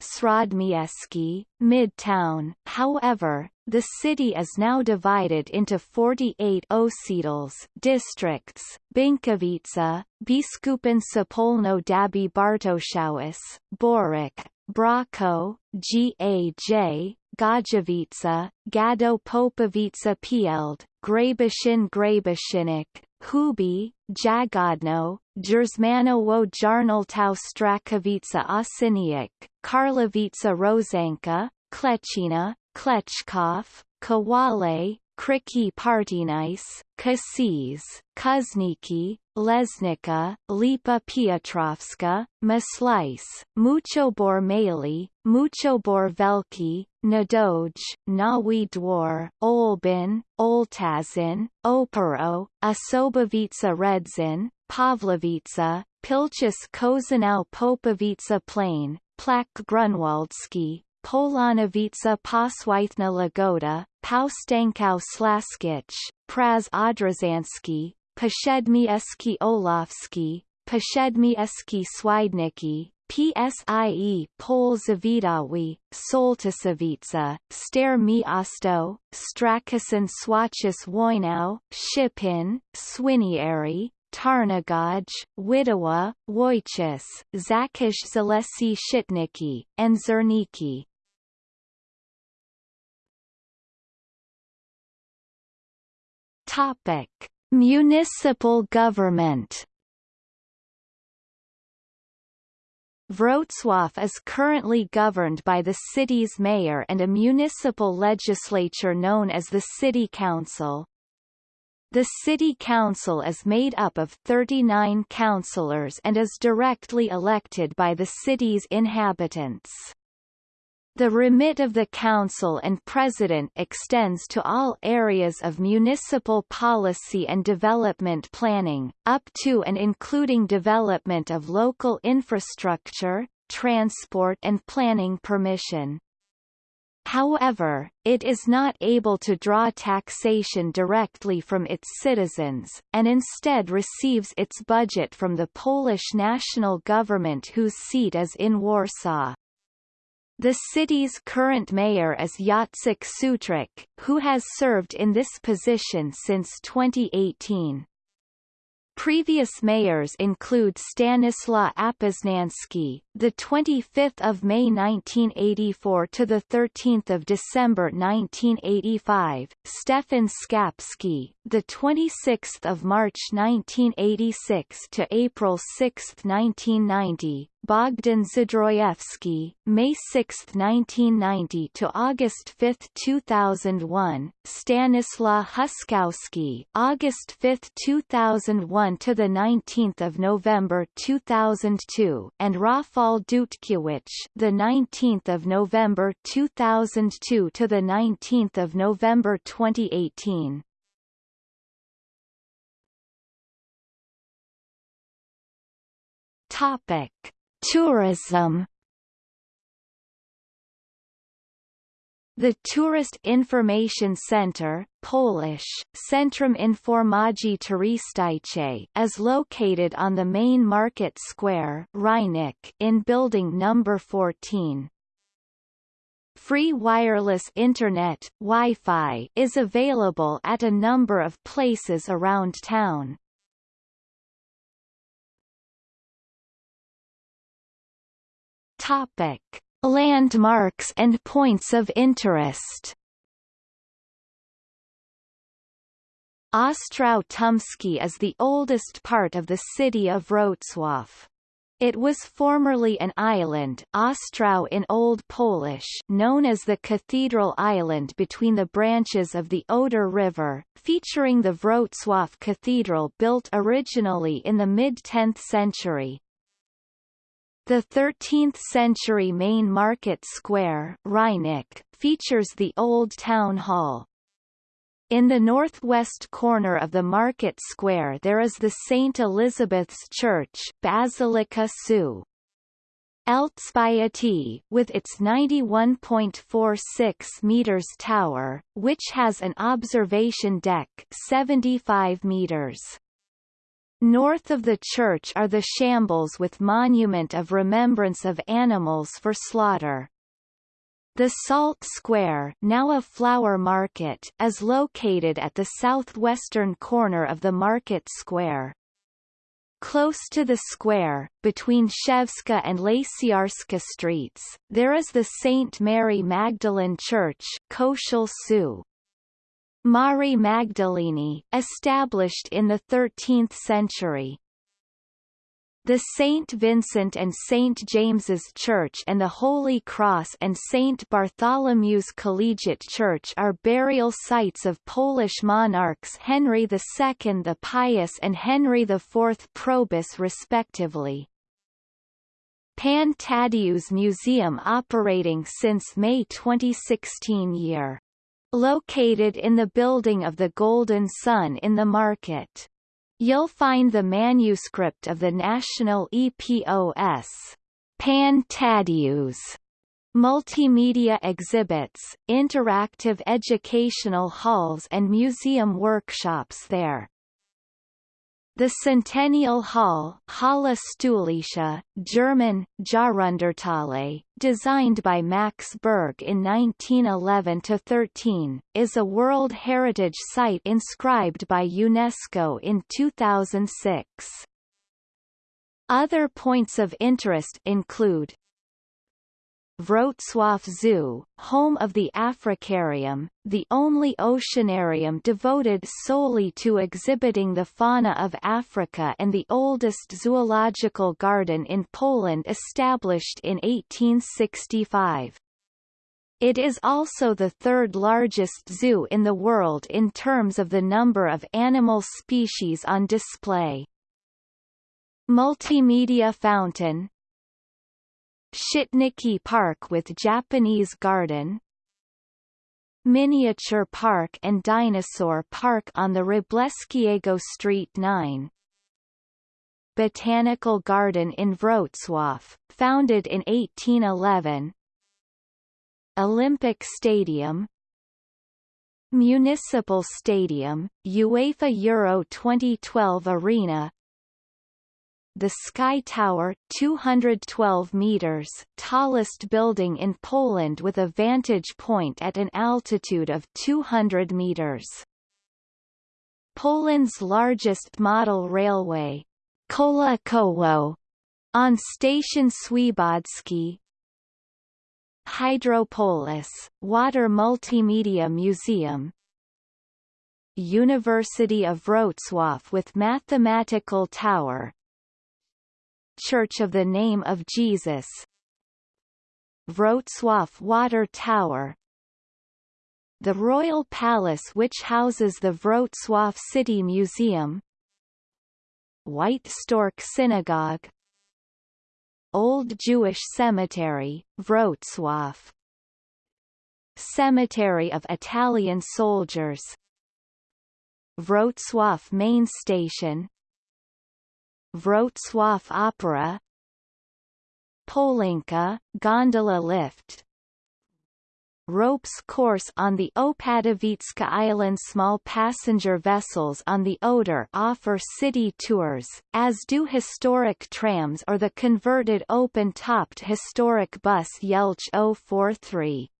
Srodmiejski, Midtown. However, the city is now divided into 48 osídls districts, Bieńkowice, Biskupin Sępolno Dąbie Bartoszowice, Boryk, Braco, Gaj, Gajowice, Gado Popowice Pield, Grabiszyn Grabiszynek, Huby, Jagodno, Jerzmanowo Jarnołtów Strachowice Osiniec, Karlowice Rozanka, Klecina, Kleczków, Kowale, Krzyki Partynice, Kasiz, Kuzniki, Lesnica, Lipa Piotrowska, Maslice, Muchobór Mały, Muchobór Wielki, Nadoj, Nowy Dwór, Olbin, Ołtaszyn, Opero, Osobowice Rędzin, Pawłowice, Pilchus Kozanau Popovica Plain, Plac Grunwaldzki, Polanowice Poswithna Lagoda, Powstańców Śląskich, Praz Odrzanski, Pashedmieski Olofski, Przedmieście Świdnickie, PSIE Pol Zawidawi, Sołtysowice, Stare Miasto, Strakasin Swachis Wojnau, Szczepin, Świniary, Tarnogaj, Widawa, Wojciech, Zakish Zalesi Szczytniki, and Żerniki. Topic: Municipal government. Wrocław is currently governed by the city's mayor and a municipal legislature known as the City Council. The City Council is made up of 39 councillors and is directly elected by the city's inhabitants. The remit of the Council and President extends to all areas of municipal policy and development planning, up to and including development of local infrastructure, transport and planning permission. However, it is not able to draw taxation directly from its citizens, and instead receives its budget from the Polish national government whose seat is in Warsaw. The city's current mayor is Jacek Sutryk, who has served in this position since 2018. Previous mayors include Stanislaw Apoznański, the 25th of May 1984 to the 13th of December 1985, Stefan Skapski, the 26th of March 1986 to April 6, 1990, Bogdan Zdrojewski, May 6, 1990 to August 5, 2001, Stanislaw Huskowski, August 5, 2001 to the 19th of November 2002, and Rafal Dutkiewicz, the 19th of November 2002 to the 19th of November 2018. Topic Tourism The Tourist Information Center Polish, Centrum Informacji Turystycznej is located on the main market square Rynek in building number 14. Free wireless Internet Wi-Fi is available at a number of places around town. Topic: Landmarks and points of interest. Ostrów Tumski is the oldest part of the city of Wrocław. It was formerly an island Ostrow in Old Polish known as the Cathedral Island between the branches of the Oder River, featuring the Wrocław Cathedral built originally in the mid-10th century. The 13th-century main market square Rynek, features the old town hall. In the northwest corner of the market square there is the St. Elizabeth's Church Basilica Su. Elżbiety, with its 91.46 meters tower, which has an observation deck 75 meters. North of the church are the shambles with monument of remembrance of animals for slaughter. The Salt Square now a flower market is located at the southwestern corner of the market square. Close to the square, between Szewska and Łaciarska streets, there is the St. Mary Magdalene Church Koshel Su. Mari Magdalene, established in the 13th century. The St. Vincent and St. James's Church and the Holy Cross and St. Bartholomew's Collegiate Church are burial sites of Polish monarchs Henry II the Pious and Henry IV Probus respectively. Pan Tadeusz Museum operating since May 2016 year. Located in the building of the Golden Sun in the market. You'll find the manuscript of the National EPOS Pan Tadeusz multimedia exhibits, interactive educational halls and museum workshops there. The Centennial Hall Hala Stulecia, German, Jahrhunderthalle, designed by Max Berg in 1911-13, is a World Heritage Site inscribed by UNESCO in 2006. Other points of interest include Wrocław Zoo, home of the Africarium, the only oceanarium devoted solely to exhibiting the fauna of Africa and the oldest zoological garden in Poland established in 1865. It is also the third largest zoo in the world in terms of the number of animal species on display. Multimedia Fountain, Szczytniki Park with Japanese Garden Miniature Park and Dinosaur Park on the Wróblewskiego Street 9 Botanical Garden in Wrocław, founded in 1811 Olympic Stadium. Municipal Stadium, UEFA Euro 2012 Arena the Sky Tower 212 meters tallest building in Poland with a vantage point at an altitude of 200 meters. Poland's largest model railway, Kola Koło, on station Świebodzki, Hydropolis, Water Multimedia Museum, University of Wrocław with Mathematical Tower, Church of the Name of Jesus. Wrocław Water Tower. The Royal Palace which houses the Wrocław City Museum. White Stork Synagogue. Old Jewish Cemetery, Wrocław. Cemetery of Italian Soldiers. Wrocław Main Station Wrocław Opera Polinka, gondola lift Ropes course on the Opatowicka Island Small passenger vessels on the Oder offer city tours, as do historic trams or the converted open-topped historic bus Jelcz 043.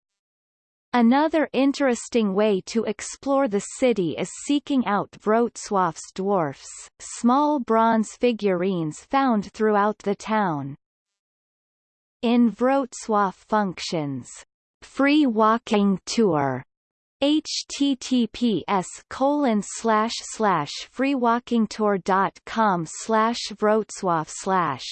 Another interesting way to explore the city is seeking out Wrocław's dwarfs, small bronze figurines found throughout the town. In Wrocław functions, free walking tour, https colon slash slash freewalkingtour.com slash Wrocław slash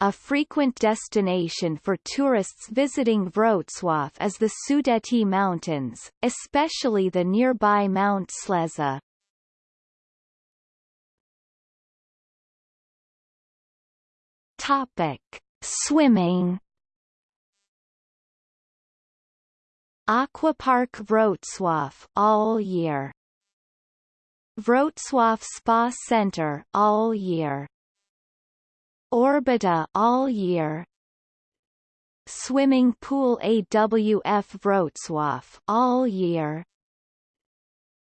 a frequent destination for tourists visiting Wrocław is the Sudety Mountains, especially the nearby Mount Ślęza. Topic: Swimming. Aquapark Wrocław all year. Wrocław Spa Center all year. Orbita all year. Swimming pool AWF Wrocław all year.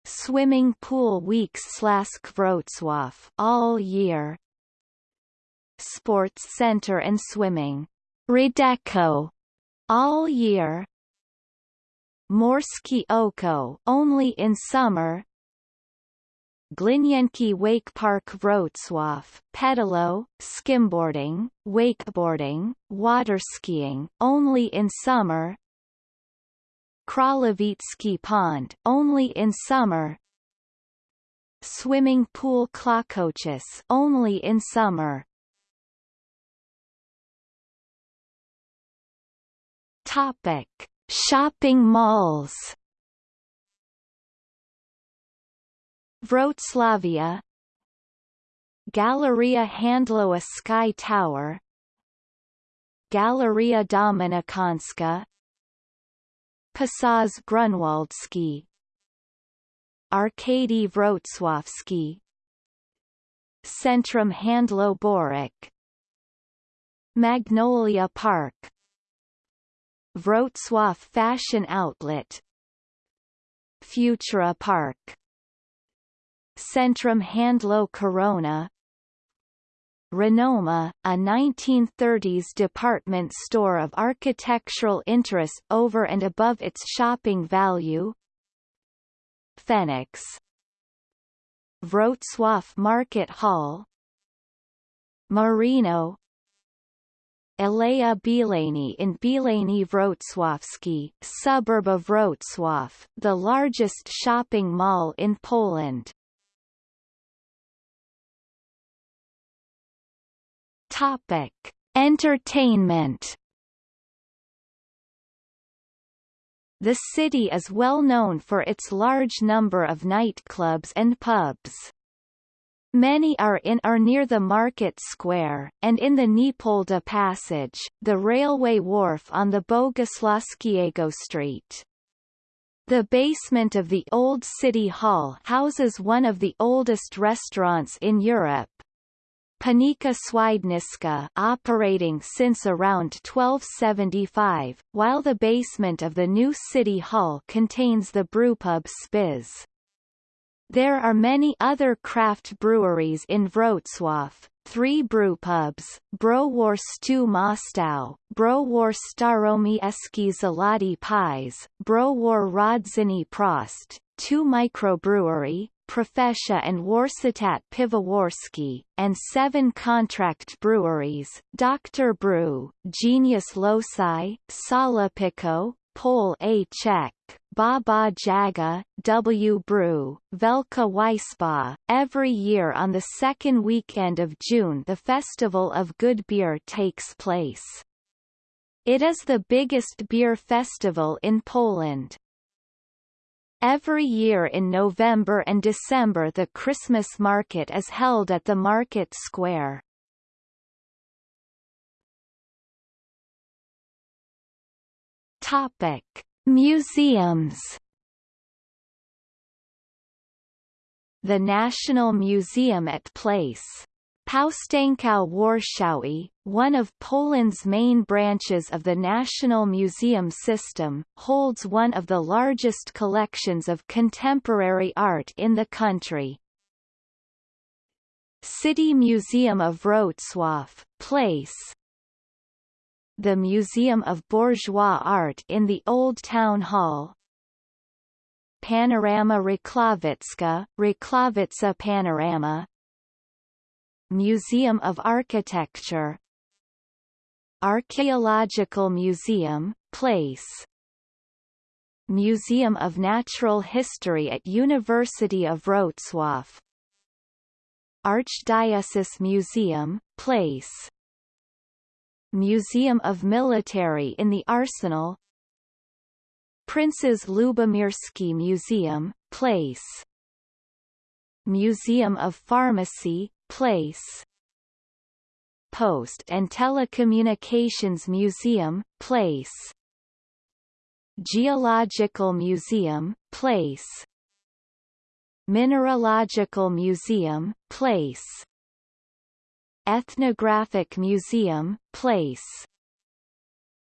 Swimming pool weeks slash Wrocław all year. Sports center and swimming. Rydeko all year. Morskie Oko only in summer. Glinienki Wake Park Wrocław, pedalo, skimboarding, wakeboarding, water skiing, only in summer. Kralevitsky Pond, only in summer. Swimming pool Kłokoczyce, only in summer. Topic: Shopping malls. Wroclavia Galleria Handlowa Sky Tower Galleria Dominikanska Pasaż Grunwaldzki Arkady Wrocławski Centrum Handlo Borek Magnolia Park Wrocław Fashion Outlet Futura Park Centrum Handlo Korona. Renoma, a 1930s department store of architectural interest over and above its shopping value. Phoenix Wrocław Market Hall. Marino. Aleja Bielany in Bielany Wrocławski, suburb of Wrocław, the largest shopping mall in Poland. Topic: Entertainment. The city is well known for its large number of nightclubs and pubs. Many are in or near the market square, and in the Niepolda Passage, the railway wharf on the Bogusławskiego Street. The basement of the Old City Hall houses one of the oldest restaurants in Europe, Piwnica Świdnicka operating since around 1275, while the basement of the new city hall contains the brewpub Spiż. There are many other craft breweries in Wrocław, three brewpubs, Browar Stu Mostów, Browar Staromi Eski Zalati Pies, Browar Rodziny Prost, two microbrewery, Profesja and Warsztat Piwowarski, and seven contract breweries, Dr. Brew, Genius Loci, Sala Pico, Pole A Czech, Baba Jaga, W. Brew, Velka Weissba. Every year on the second weekend of June the Festival of Good Beer takes place. It is the biggest beer festival in Poland. Every year in November and December the Christmas market is held at the market square. Topic: Museums. The National Museum at Place Powstańców Warszawy, one of Poland's main branches of the National Museum system, holds one of the largest collections of contemporary art in the country. City Museum of Wrocław, Place The Museum of Bourgeois Art in the Old Town Hall. Panorama Racławicka, Racławice Panorama. Museum of Architecture. Archaeological Museum, Place. Museum of Natural History at University of Wrocław. Archdiocese Museum, Place Museum of Military in the Arsenal. Prince's Lubomirski Museum, Place. Museum of Pharmacy, Place. Post and Telecommunications Museum, Place. Geological Museum, Place. Mineralogical Museum, Place Ethnographic Museum, Place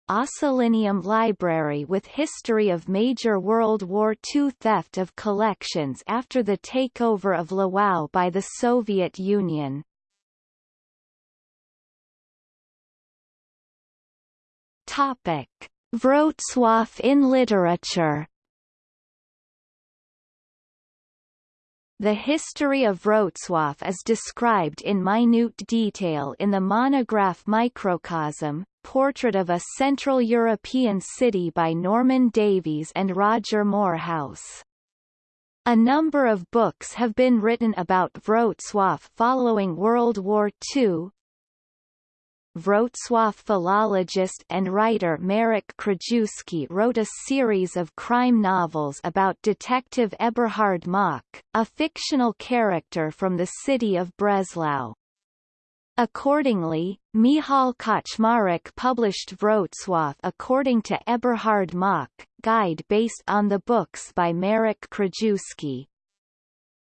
Ossolineum Library with history of major World War II theft of collections after the takeover of Lwów by the Soviet Union. Topic. Wrocław in literature The history of Wrocław is described in minute detail in the monograph Microcosm, Portrait of a Central European City by Norman Davies and Roger Moorhouse. A number of books have been written about Wrocław following World War II, Wrocław philologist and writer Marek Krajewski wrote a series of crime novels about Detective Eberhard Mock, a fictional character from the city of Breslau. Accordingly, Michał Kaczmarek published Wrocław according to Eberhard Mock, guide based on the books by Marek Krajewski.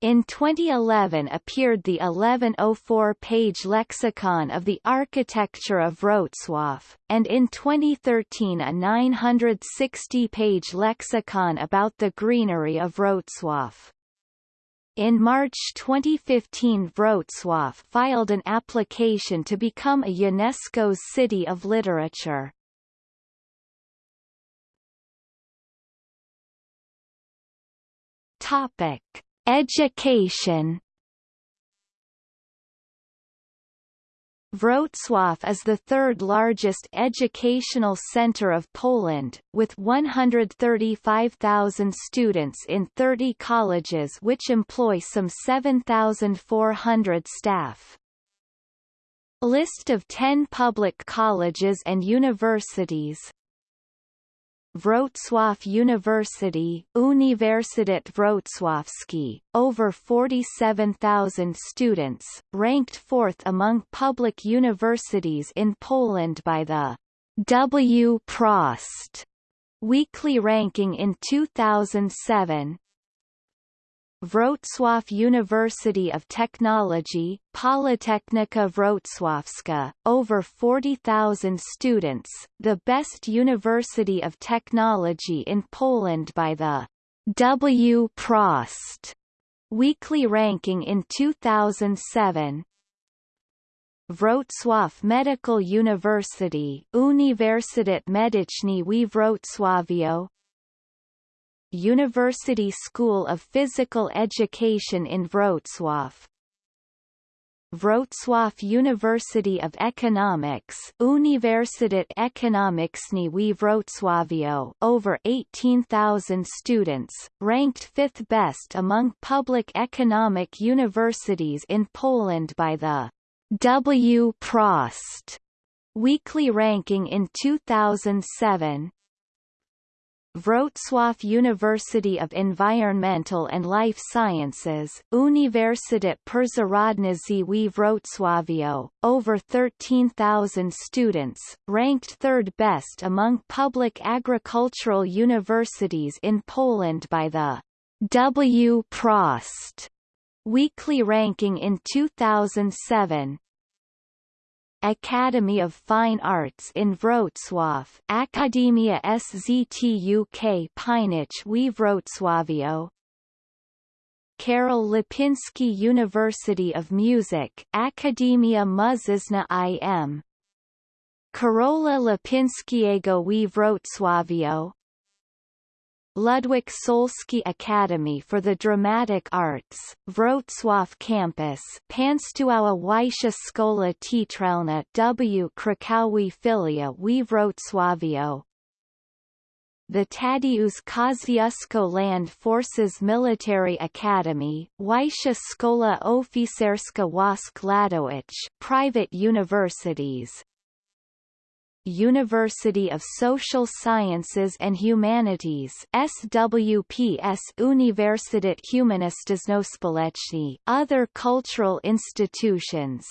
In 2011 appeared the 1104-page Lexicon of the Architecture of Wrocław, and in 2013 a 960-page lexicon about the greenery of Wrocław. In March 2015 Wrocław filed an application to become a UNESCO's City of Literature. Topic. Education Wrocław is the third largest educational center of Poland, with 135,000 students in 30 colleges which employ some 7,400 staff. List of 10 public colleges and universities Wrocław University, Uniwersytet Wrocławski, over 47,000 students, ranked fourth among public universities in Poland by the Wprost weekly ranking in 2007, Wrocław University of Technology, Politechnika Wrocławska, over 40,000 students, the best university of technology in Poland by the Wprost weekly ranking in 2007. Wrocław Medical University, Uniwersytet Medyczny w Wrocławiu, University School of Physical Education in Wrocław Wrocław University of Economics Uniwersytet Ekonomiczny w Wrocławiu over 18,000 students, ranked fifth best among public economic universities in Poland by the Wprost weekly ranking in 2007 Wrocław University of Environmental and Life Sciences, Uniwersytet Przyrodniczy w Wrocławiu, over 13,000 students, ranked third best among public agricultural universities in Poland by the Wprost weekly ranking in 2007, Academy of Fine Arts in Wrocław Akademia SZTUK Pięknych w Wrocławiu Karol Lipinski University of Music Akademia Muzyczna im. Karola Lipinskiego w Wrocławiu Ludwik Solski Academy for the Dramatic Arts, Wrocław Campus Państwowa Wyższa Szkoła Teatralna w. Krakowie Filia w Wrocławiu the Tadeusz Kosciuszko Land Forces Military Academy, Wyższa Szkoła Oficerska Wojsk Lądowych private universities, University of Social Sciences and Humanities SWPS Uniwersytet Humanistyczno-Społeczny other cultural institutions.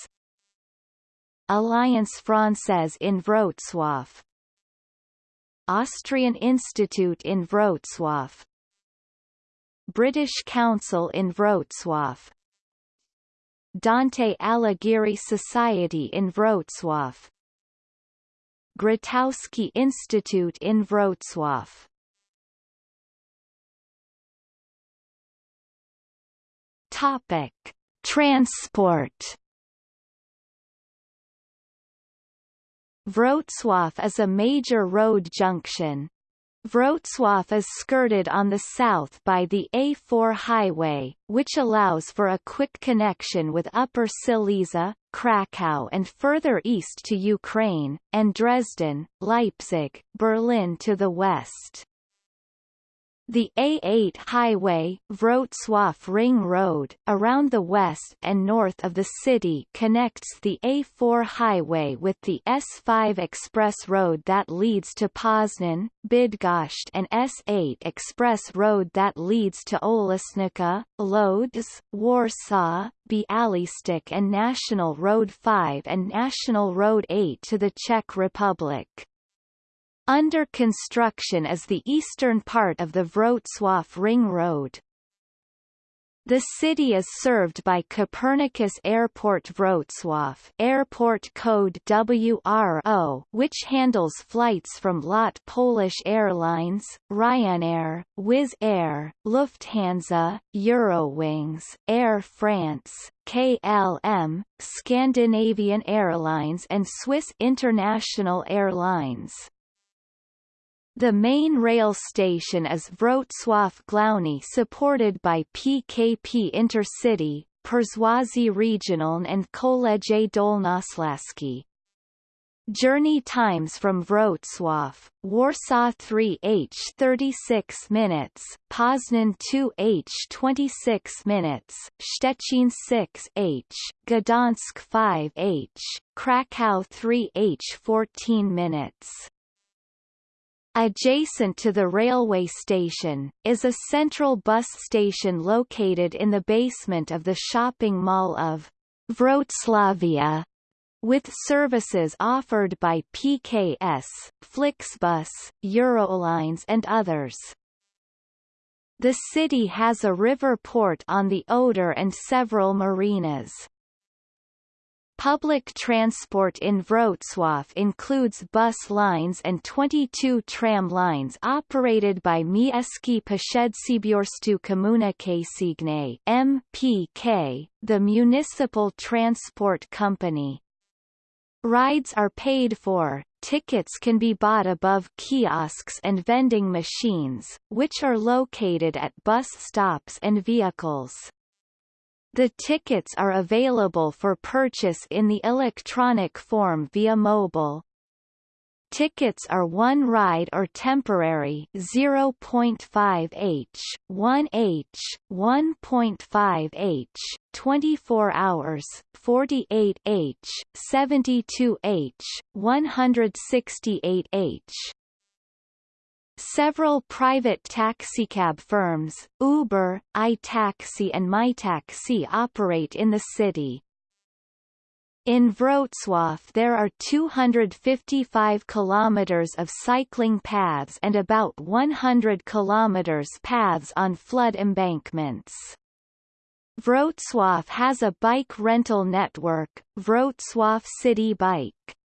Alliance Française in Wrocław. Austrian Institute in Wrocław. British Council in Wrocław. Dante Alighieri Society in Wrocław Grotowski Institute in Wrocław. Topic: Transport. Wrocław is a major road junction. Wrocław is skirted on the south by the A4 highway, which allows for a quick connection with Upper Silesia, Krakow and further east to Ukraine, and Dresden, Leipzig, Berlin to the west. The A8 highway, Wrocław Ring Road, around the west and north of the city connects the A4 highway with the S5 express road that leads to Poznan, Bydgoszcz and S8 express road that leads to Olesnica, Lodz, Warsaw, Bialystok and National Road 5 and National Road 8 to the Czech Republic. Under construction is the eastern part of the Wrocław Ring Road. The city is served by Copernicus Airport Wrocław airport code WRO which handles flights from LOT Polish Airlines, Ryanair, Wizz Air, Lufthansa, Eurowings, Air France, KLM, Scandinavian Airlines and Swiss International Airlines. The main rail station is Wrocław Główny supported by PKP Intercity, Przewozy Regionalne and Koleje Dolnośląskie. Journey times from Wrocław, Warsaw 3h 36 minutes, Poznan 2h 26 minutes, Szczecin 6h, Gdansk 5h, Krakow 3h 14 minutes. Adjacent to the railway station, is a central bus station located in the basement of the shopping mall of Wroclavia, with services offered by PKS, Flixbus, Eurolines and others. The city has a river port on the Oder and several marinas. Public transport in Wrocław includes bus lines and 22 tram lines operated by Miejskie Przedsiębiorstwo Komunikacyjne MPK, the municipal transport company. Rides are paid for, tickets can be bought above kiosks and vending machines, which are located at bus stops and vehicles. The tickets are available for purchase in the electronic form via mobile. Tickets are one ride or temporary 0.5 h, 1 h, 1.5 h, 24 hours, 48 h, 72 h, 168 h. Several private taxicab firms, Uber, iTaxi and MyTaxi operate in the city. In Wrocław there are 255 kilometers of cycling paths and about 100 kilometers paths on flood embankments. Wrocław has a bike rental network, Wrocław City Bike.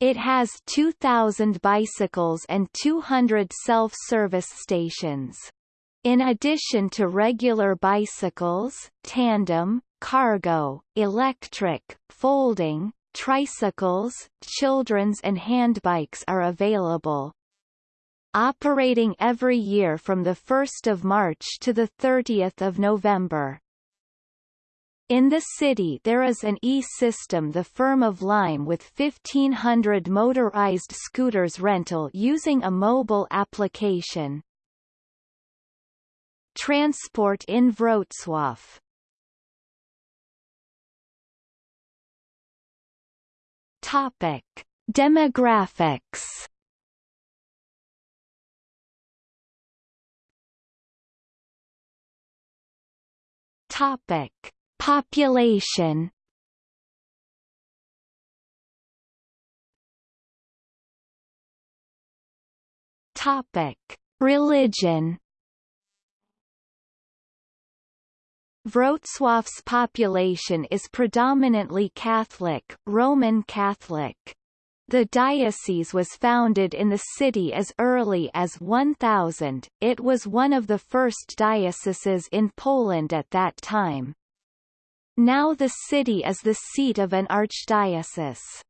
It has 2,000 bicycles and 200 self-service stations. In addition to regular bicycles, tandem, cargo, electric, folding, tricycles, children's and handbikes are available. Operating every year from 1 March to 30 November. In the city there is an e-system the firm of Lime with 1500 motorized scooters rental using a mobile application. Transport in Wrocław Topic. Demographics Topic Population Topic: Religion. Wrocław's population is predominantly Catholic, Roman Catholic. The diocese was founded in the city as early as 1000, it was one of the first dioceses in Poland at that time. Now the city is the seat of an archdiocese.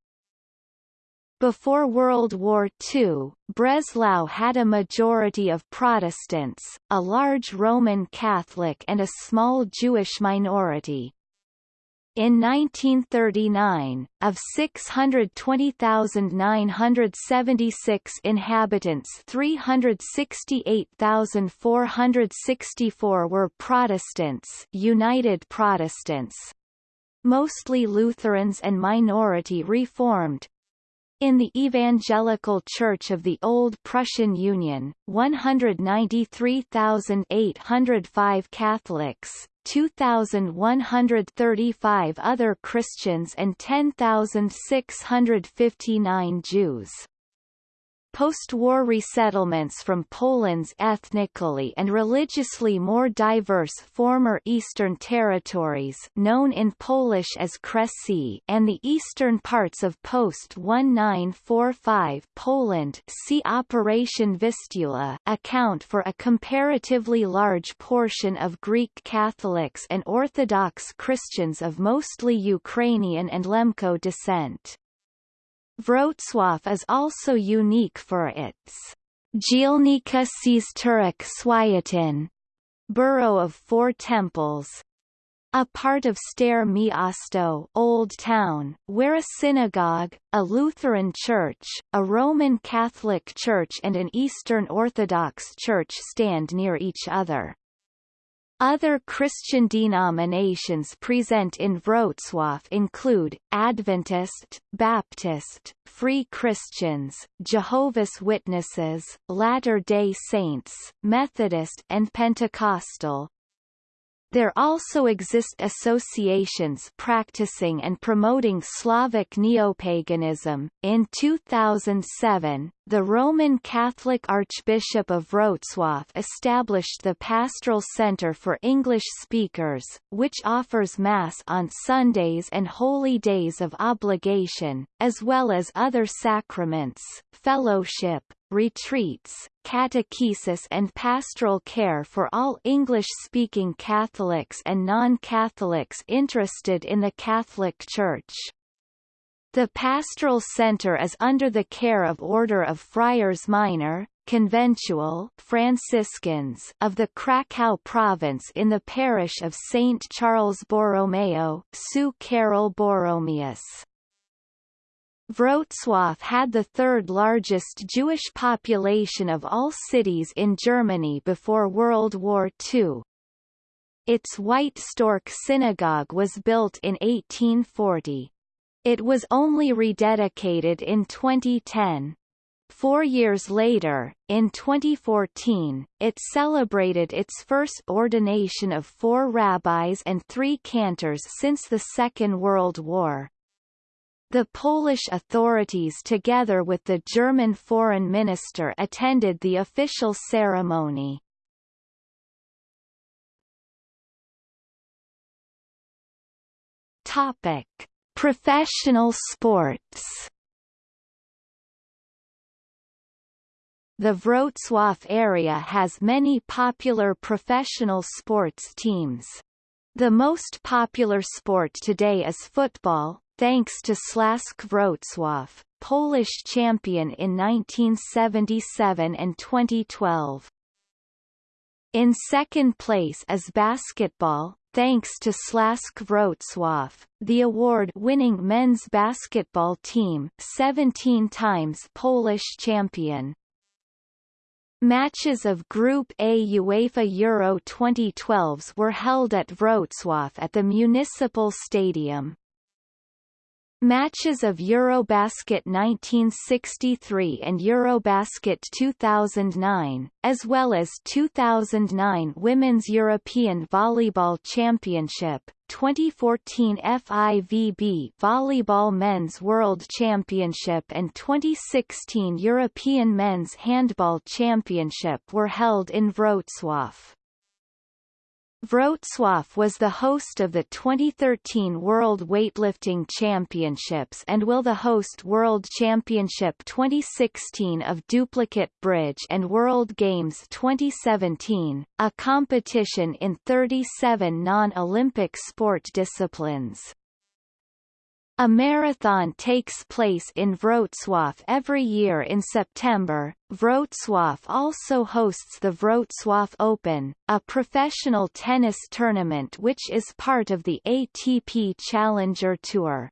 Before World War II, Breslau had a majority of Protestants, a large Roman Catholic and a small Jewish minority. In 1939, of 620,976 inhabitants 368,464 were Protestants United Protestants, mostly Lutherans and minority Reformed, in the Evangelical Church of the Old Prussian Union, 193,805 Catholics, 2,135 other Christians and 10,659 Jews. Post-war resettlements from Poland's ethnically and religiously more diverse former Eastern territories known in Polish as Kresy and the eastern parts of post-1945 Poland see Operation Vistula account for a comparatively large portion of Greek Catholics and Orthodox Christians of mostly Ukrainian and Lemko descent. Wrocław is also unique for its Dzielnica Czterech Świątyń borough of four temples, a part of Stare Miasto Old Town, where a synagogue, a Lutheran church, a Roman Catholic church and an Eastern Orthodox church stand near each other. Other Christian denominations present in Wrocław include, Adventist, Baptist, Free Christians, Jehovah's Witnesses, Latter-day Saints, Methodist and Pentecostal. There also exist associations practicing and promoting Slavic neopaganism. In 2007, the Roman Catholic Archbishop of Wrocław established the Pastoral Center for English Speakers, which offers Mass on Sundays and holy days of obligation, as well as other sacraments, fellowship, retreats, catechesis and pastoral care for all English-speaking Catholics and non-Catholics interested in the Catholic Church. The Pastoral Center is under the care of Order of Friars Minor, Conventual Franciscans of the Krakow province in the parish of St. Charles Borromeo, Su Karol Boromius. Wrocław had the third largest Jewish population of all cities in Germany before World War II. Its White Stork Synagogue was built in 1840. It was only rededicated in 2010. Four years later, in 2014, it celebrated its first ordination of four rabbis and three cantors since the Second World War. The Polish authorities together with the German foreign minister attended the official ceremony. Topic: Professional sports. The Wrocław area has many popular professional sports teams. The most popular sport today is football, thanks to Śląsk Wrocław, Polish champion in 1977 and 2012. In second place is basketball, thanks to Śląsk Wrocław, the award-winning men's basketball team 17 times Polish champion. Matches of Group A UEFA Euro 2012s were held at Wrocław at the Municipal Stadium. Matches of Eurobasket 1963 and Eurobasket 2009, as well as 2009 Women's European Volleyball Championship, 2014 FIVB Volleyball Men's World Championship and 2016 European Men's Handball Championship were held in Wrocław. Wrocław was the host of the 2013 World Weightlifting Championships and will the host World Championship 2016 of Duplicate Bridge and World Games 2017, a competition in 37 non-Olympic sport disciplines. A marathon takes place in Wrocław every year in September. Wrocław also hosts the Wrocław Open, a professional tennis tournament which is part of the ATP Challenger Tour.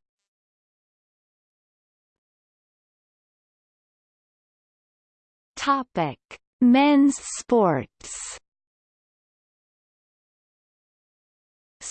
Topic: Men's sports.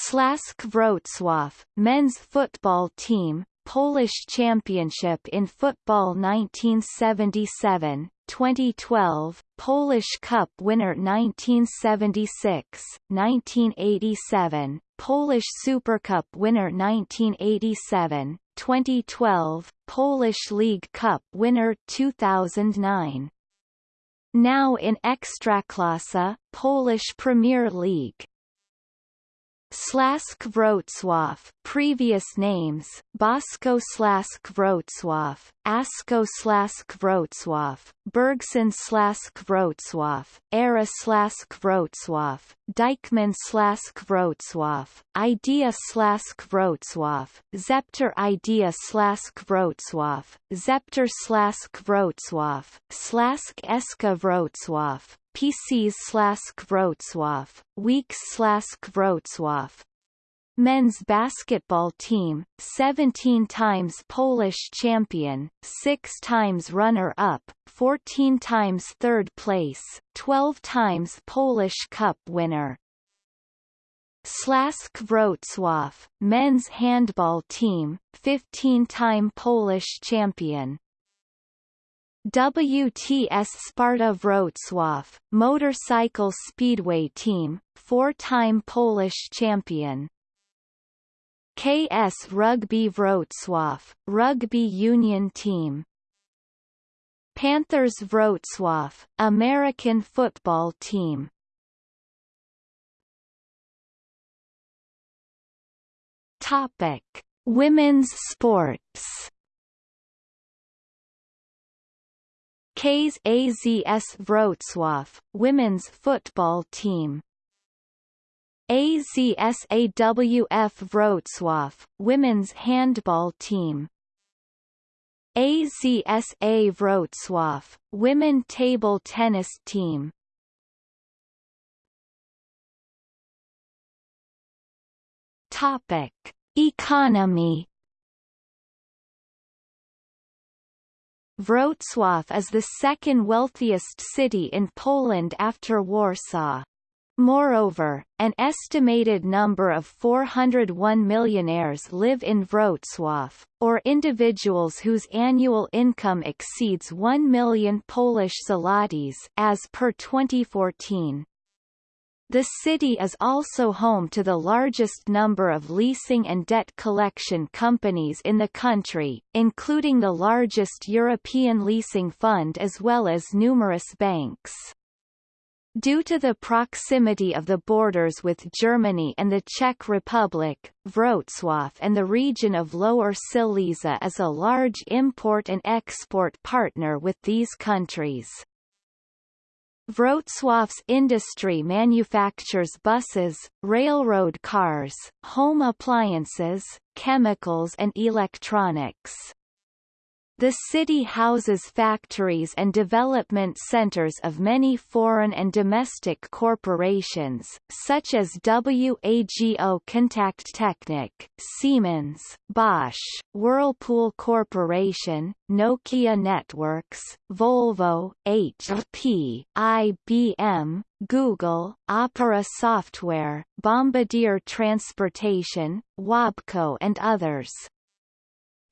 Śląsk Wrocław, men's football team, Polish championship in football 1977, 2012, Polish Cup winner 1976, 1987, Polish Super Cup winner 1987, 2012, Polish League Cup winner 2009. Now in Ekstraklasa, Polish Premier League. Śląsk Wrocław previous names Bosko Śląsk Wrocław, Asko Śląsk Wrocław, Bergson Śląsk Wrocław, Era Śląsk Wrocław, Dykman Śląsk Wrocław, Idea Śląsk Wrocław, Zepter Idea Śląsk Wrocław, Zepter Śląsk Wrocław, Śląsk Eska Wrocław, PCs Śląsk Wrocław, Weeks Śląsk Wrocław. Men's basketball team, 17 times Polish champion, 6 times runner-up, 14 times third place, 12 times Polish Cup winner. Śląsk Wrocław, men's handball team, 15-time Polish champion. WTS Sparta Wrocław, motorcycle speedway team, four-time Polish champion. KS Rugby Wrocław, rugby union team. Panthers Wrocław, American football team. Topic: Women's sports. Ks AZS Wrocław, women's football team. AZSAWF Wrocław, women's handball team. AZSA Wrocław, women table tennis team. Topic: Economy Wrocław is the second wealthiest city in Poland after Warsaw. Moreover, an estimated number of 401 millionaires live in Wrocław, or individuals whose annual income exceeds 1 million Polish zlotys as per 2014. The city is also home to the largest number of leasing and debt collection companies in the country, including the largest European leasing fund as well as numerous banks. Due to the proximity of the borders with Germany and the Czech Republic, Wrocław and the region of Lower Silesia is a large import and export partner with these countries. Wrocław's industry manufactures buses, railroad cars, home appliances, chemicals and electronics. The city houses factories and development centers of many foreign and domestic corporations, such as WAGO Kontakttechnik, Siemens, Bosch, Whirlpool Corporation, Nokia Networks, Volvo, HP, IBM, Google, Opera Software, Bombardier Transportation, Wabco and others.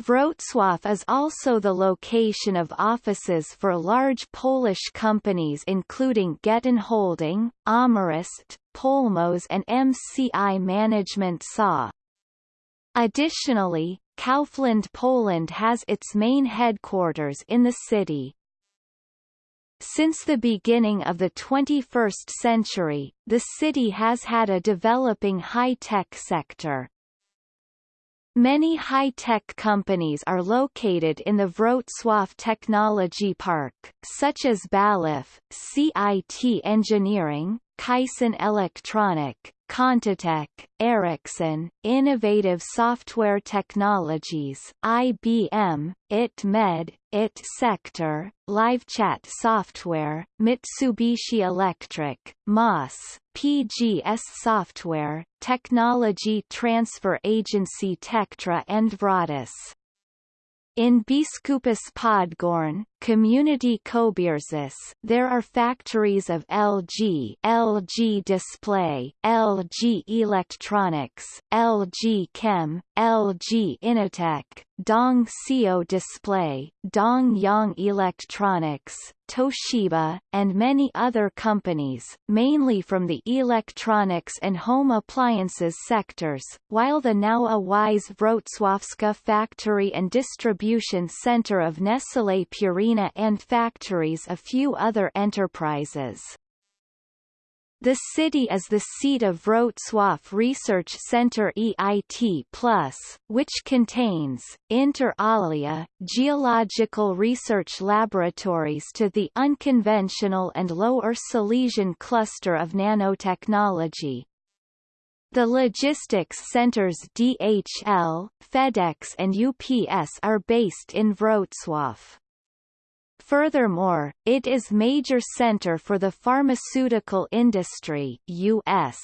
Wrocław is also the location of offices for large Polish companies including Getin Holding, AmRest, Polmos and MCI Management SA. Additionally, Kaufland Poland has its main headquarters in the city. Since the beginning of the 21st century, the city has had a developing high-tech sector. Many high-tech companies are located in the Wrocław Technology Park, such as Balluff, CIT Engineering, Kyson Electronic, Contitech, Ericsson, Innovative Software Technologies, IBM, IT Med, IT Sector, LiveChat Software, Mitsubishi Electric, MOS, PGS Software, Technology Transfer Agency Tectra and Vratus. In Biskupice Podgórne, Community Kobierzyce, there are factories of LG, LG Display, LG Electronics, LG Chem, LG Innotek, Dong Display, Dong Yang Electronics, Toshiba, and many other companies, mainly from the electronics and home appliances sectors, while the Nowa Wieś Wrocławska factory and distribution center of Nestlé Purina and factories a few other enterprises. The city is the seat of Wrocław Research Center EIT+, which contains, inter alia, geological research laboratories to the unconventional and Lower Silesian cluster of nanotechnology. The logistics centers DHL, FedEx and UPS are based in Wrocław. Furthermore, it is major center for the pharmaceutical industry US.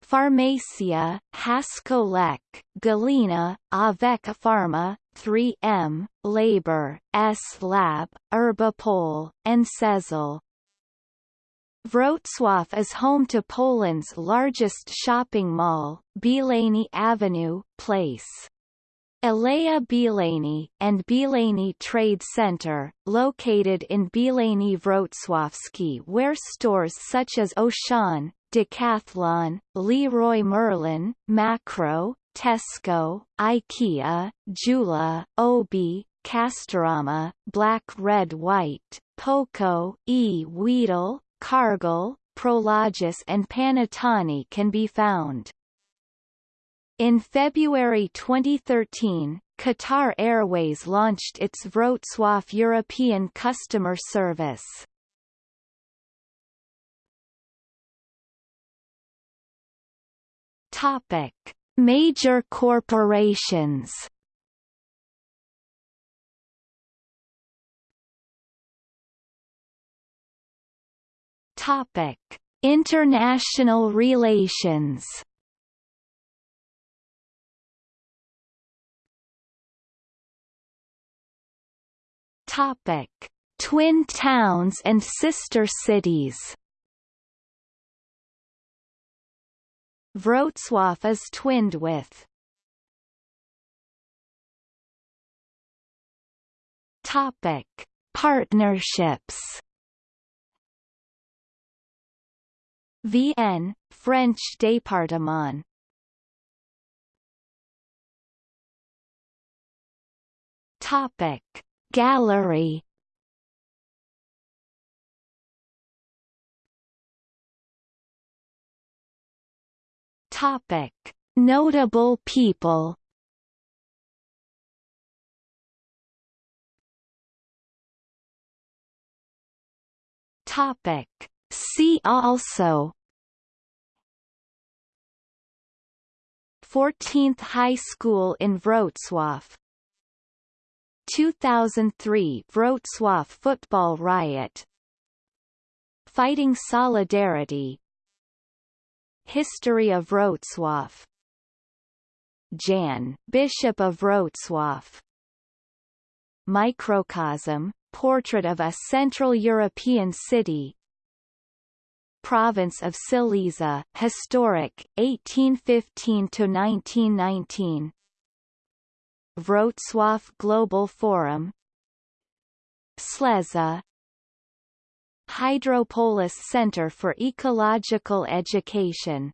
Pharmacia, Hasco-Lek, Galena, Avec Pharma, 3M, Labor, S Lab, Herbapol, and Cezal. Wrocław is home to Poland's largest shopping mall, Bielany Avenue, Place. Aleja Bielany, and Bielany Trade Center, located in Bielany Wrocławski where stores such as Auchan, Decathlon, Leroy Merlin, Makro, Tesco, IKEA, Jula, Obi, Castorama, Black Red White, Poco, E. Wedel, Cargill, Prologis and Panattoni can be found. In February 2013, Qatar Airways launched its Wrocław European customer service. Topic: Major corporations. Topic: International relations. Topic: Twin towns and sister cities. Wrocław is twinned with Topic: Partnerships. VN, French département. Topic: Gallery. Topic: Notable people. Topic: See also. 14th High School in Wrocław 2003 Wrocław football riot. Fighting Solidarity. History of Wrocław. Jan, Bishop of Wrocław. Microcosm, portrait of a Central European city. Province of Silesia, historic, 1815–1919 Wrocław Global Forum. Ślęza. Hydropolis Center for Ecological Education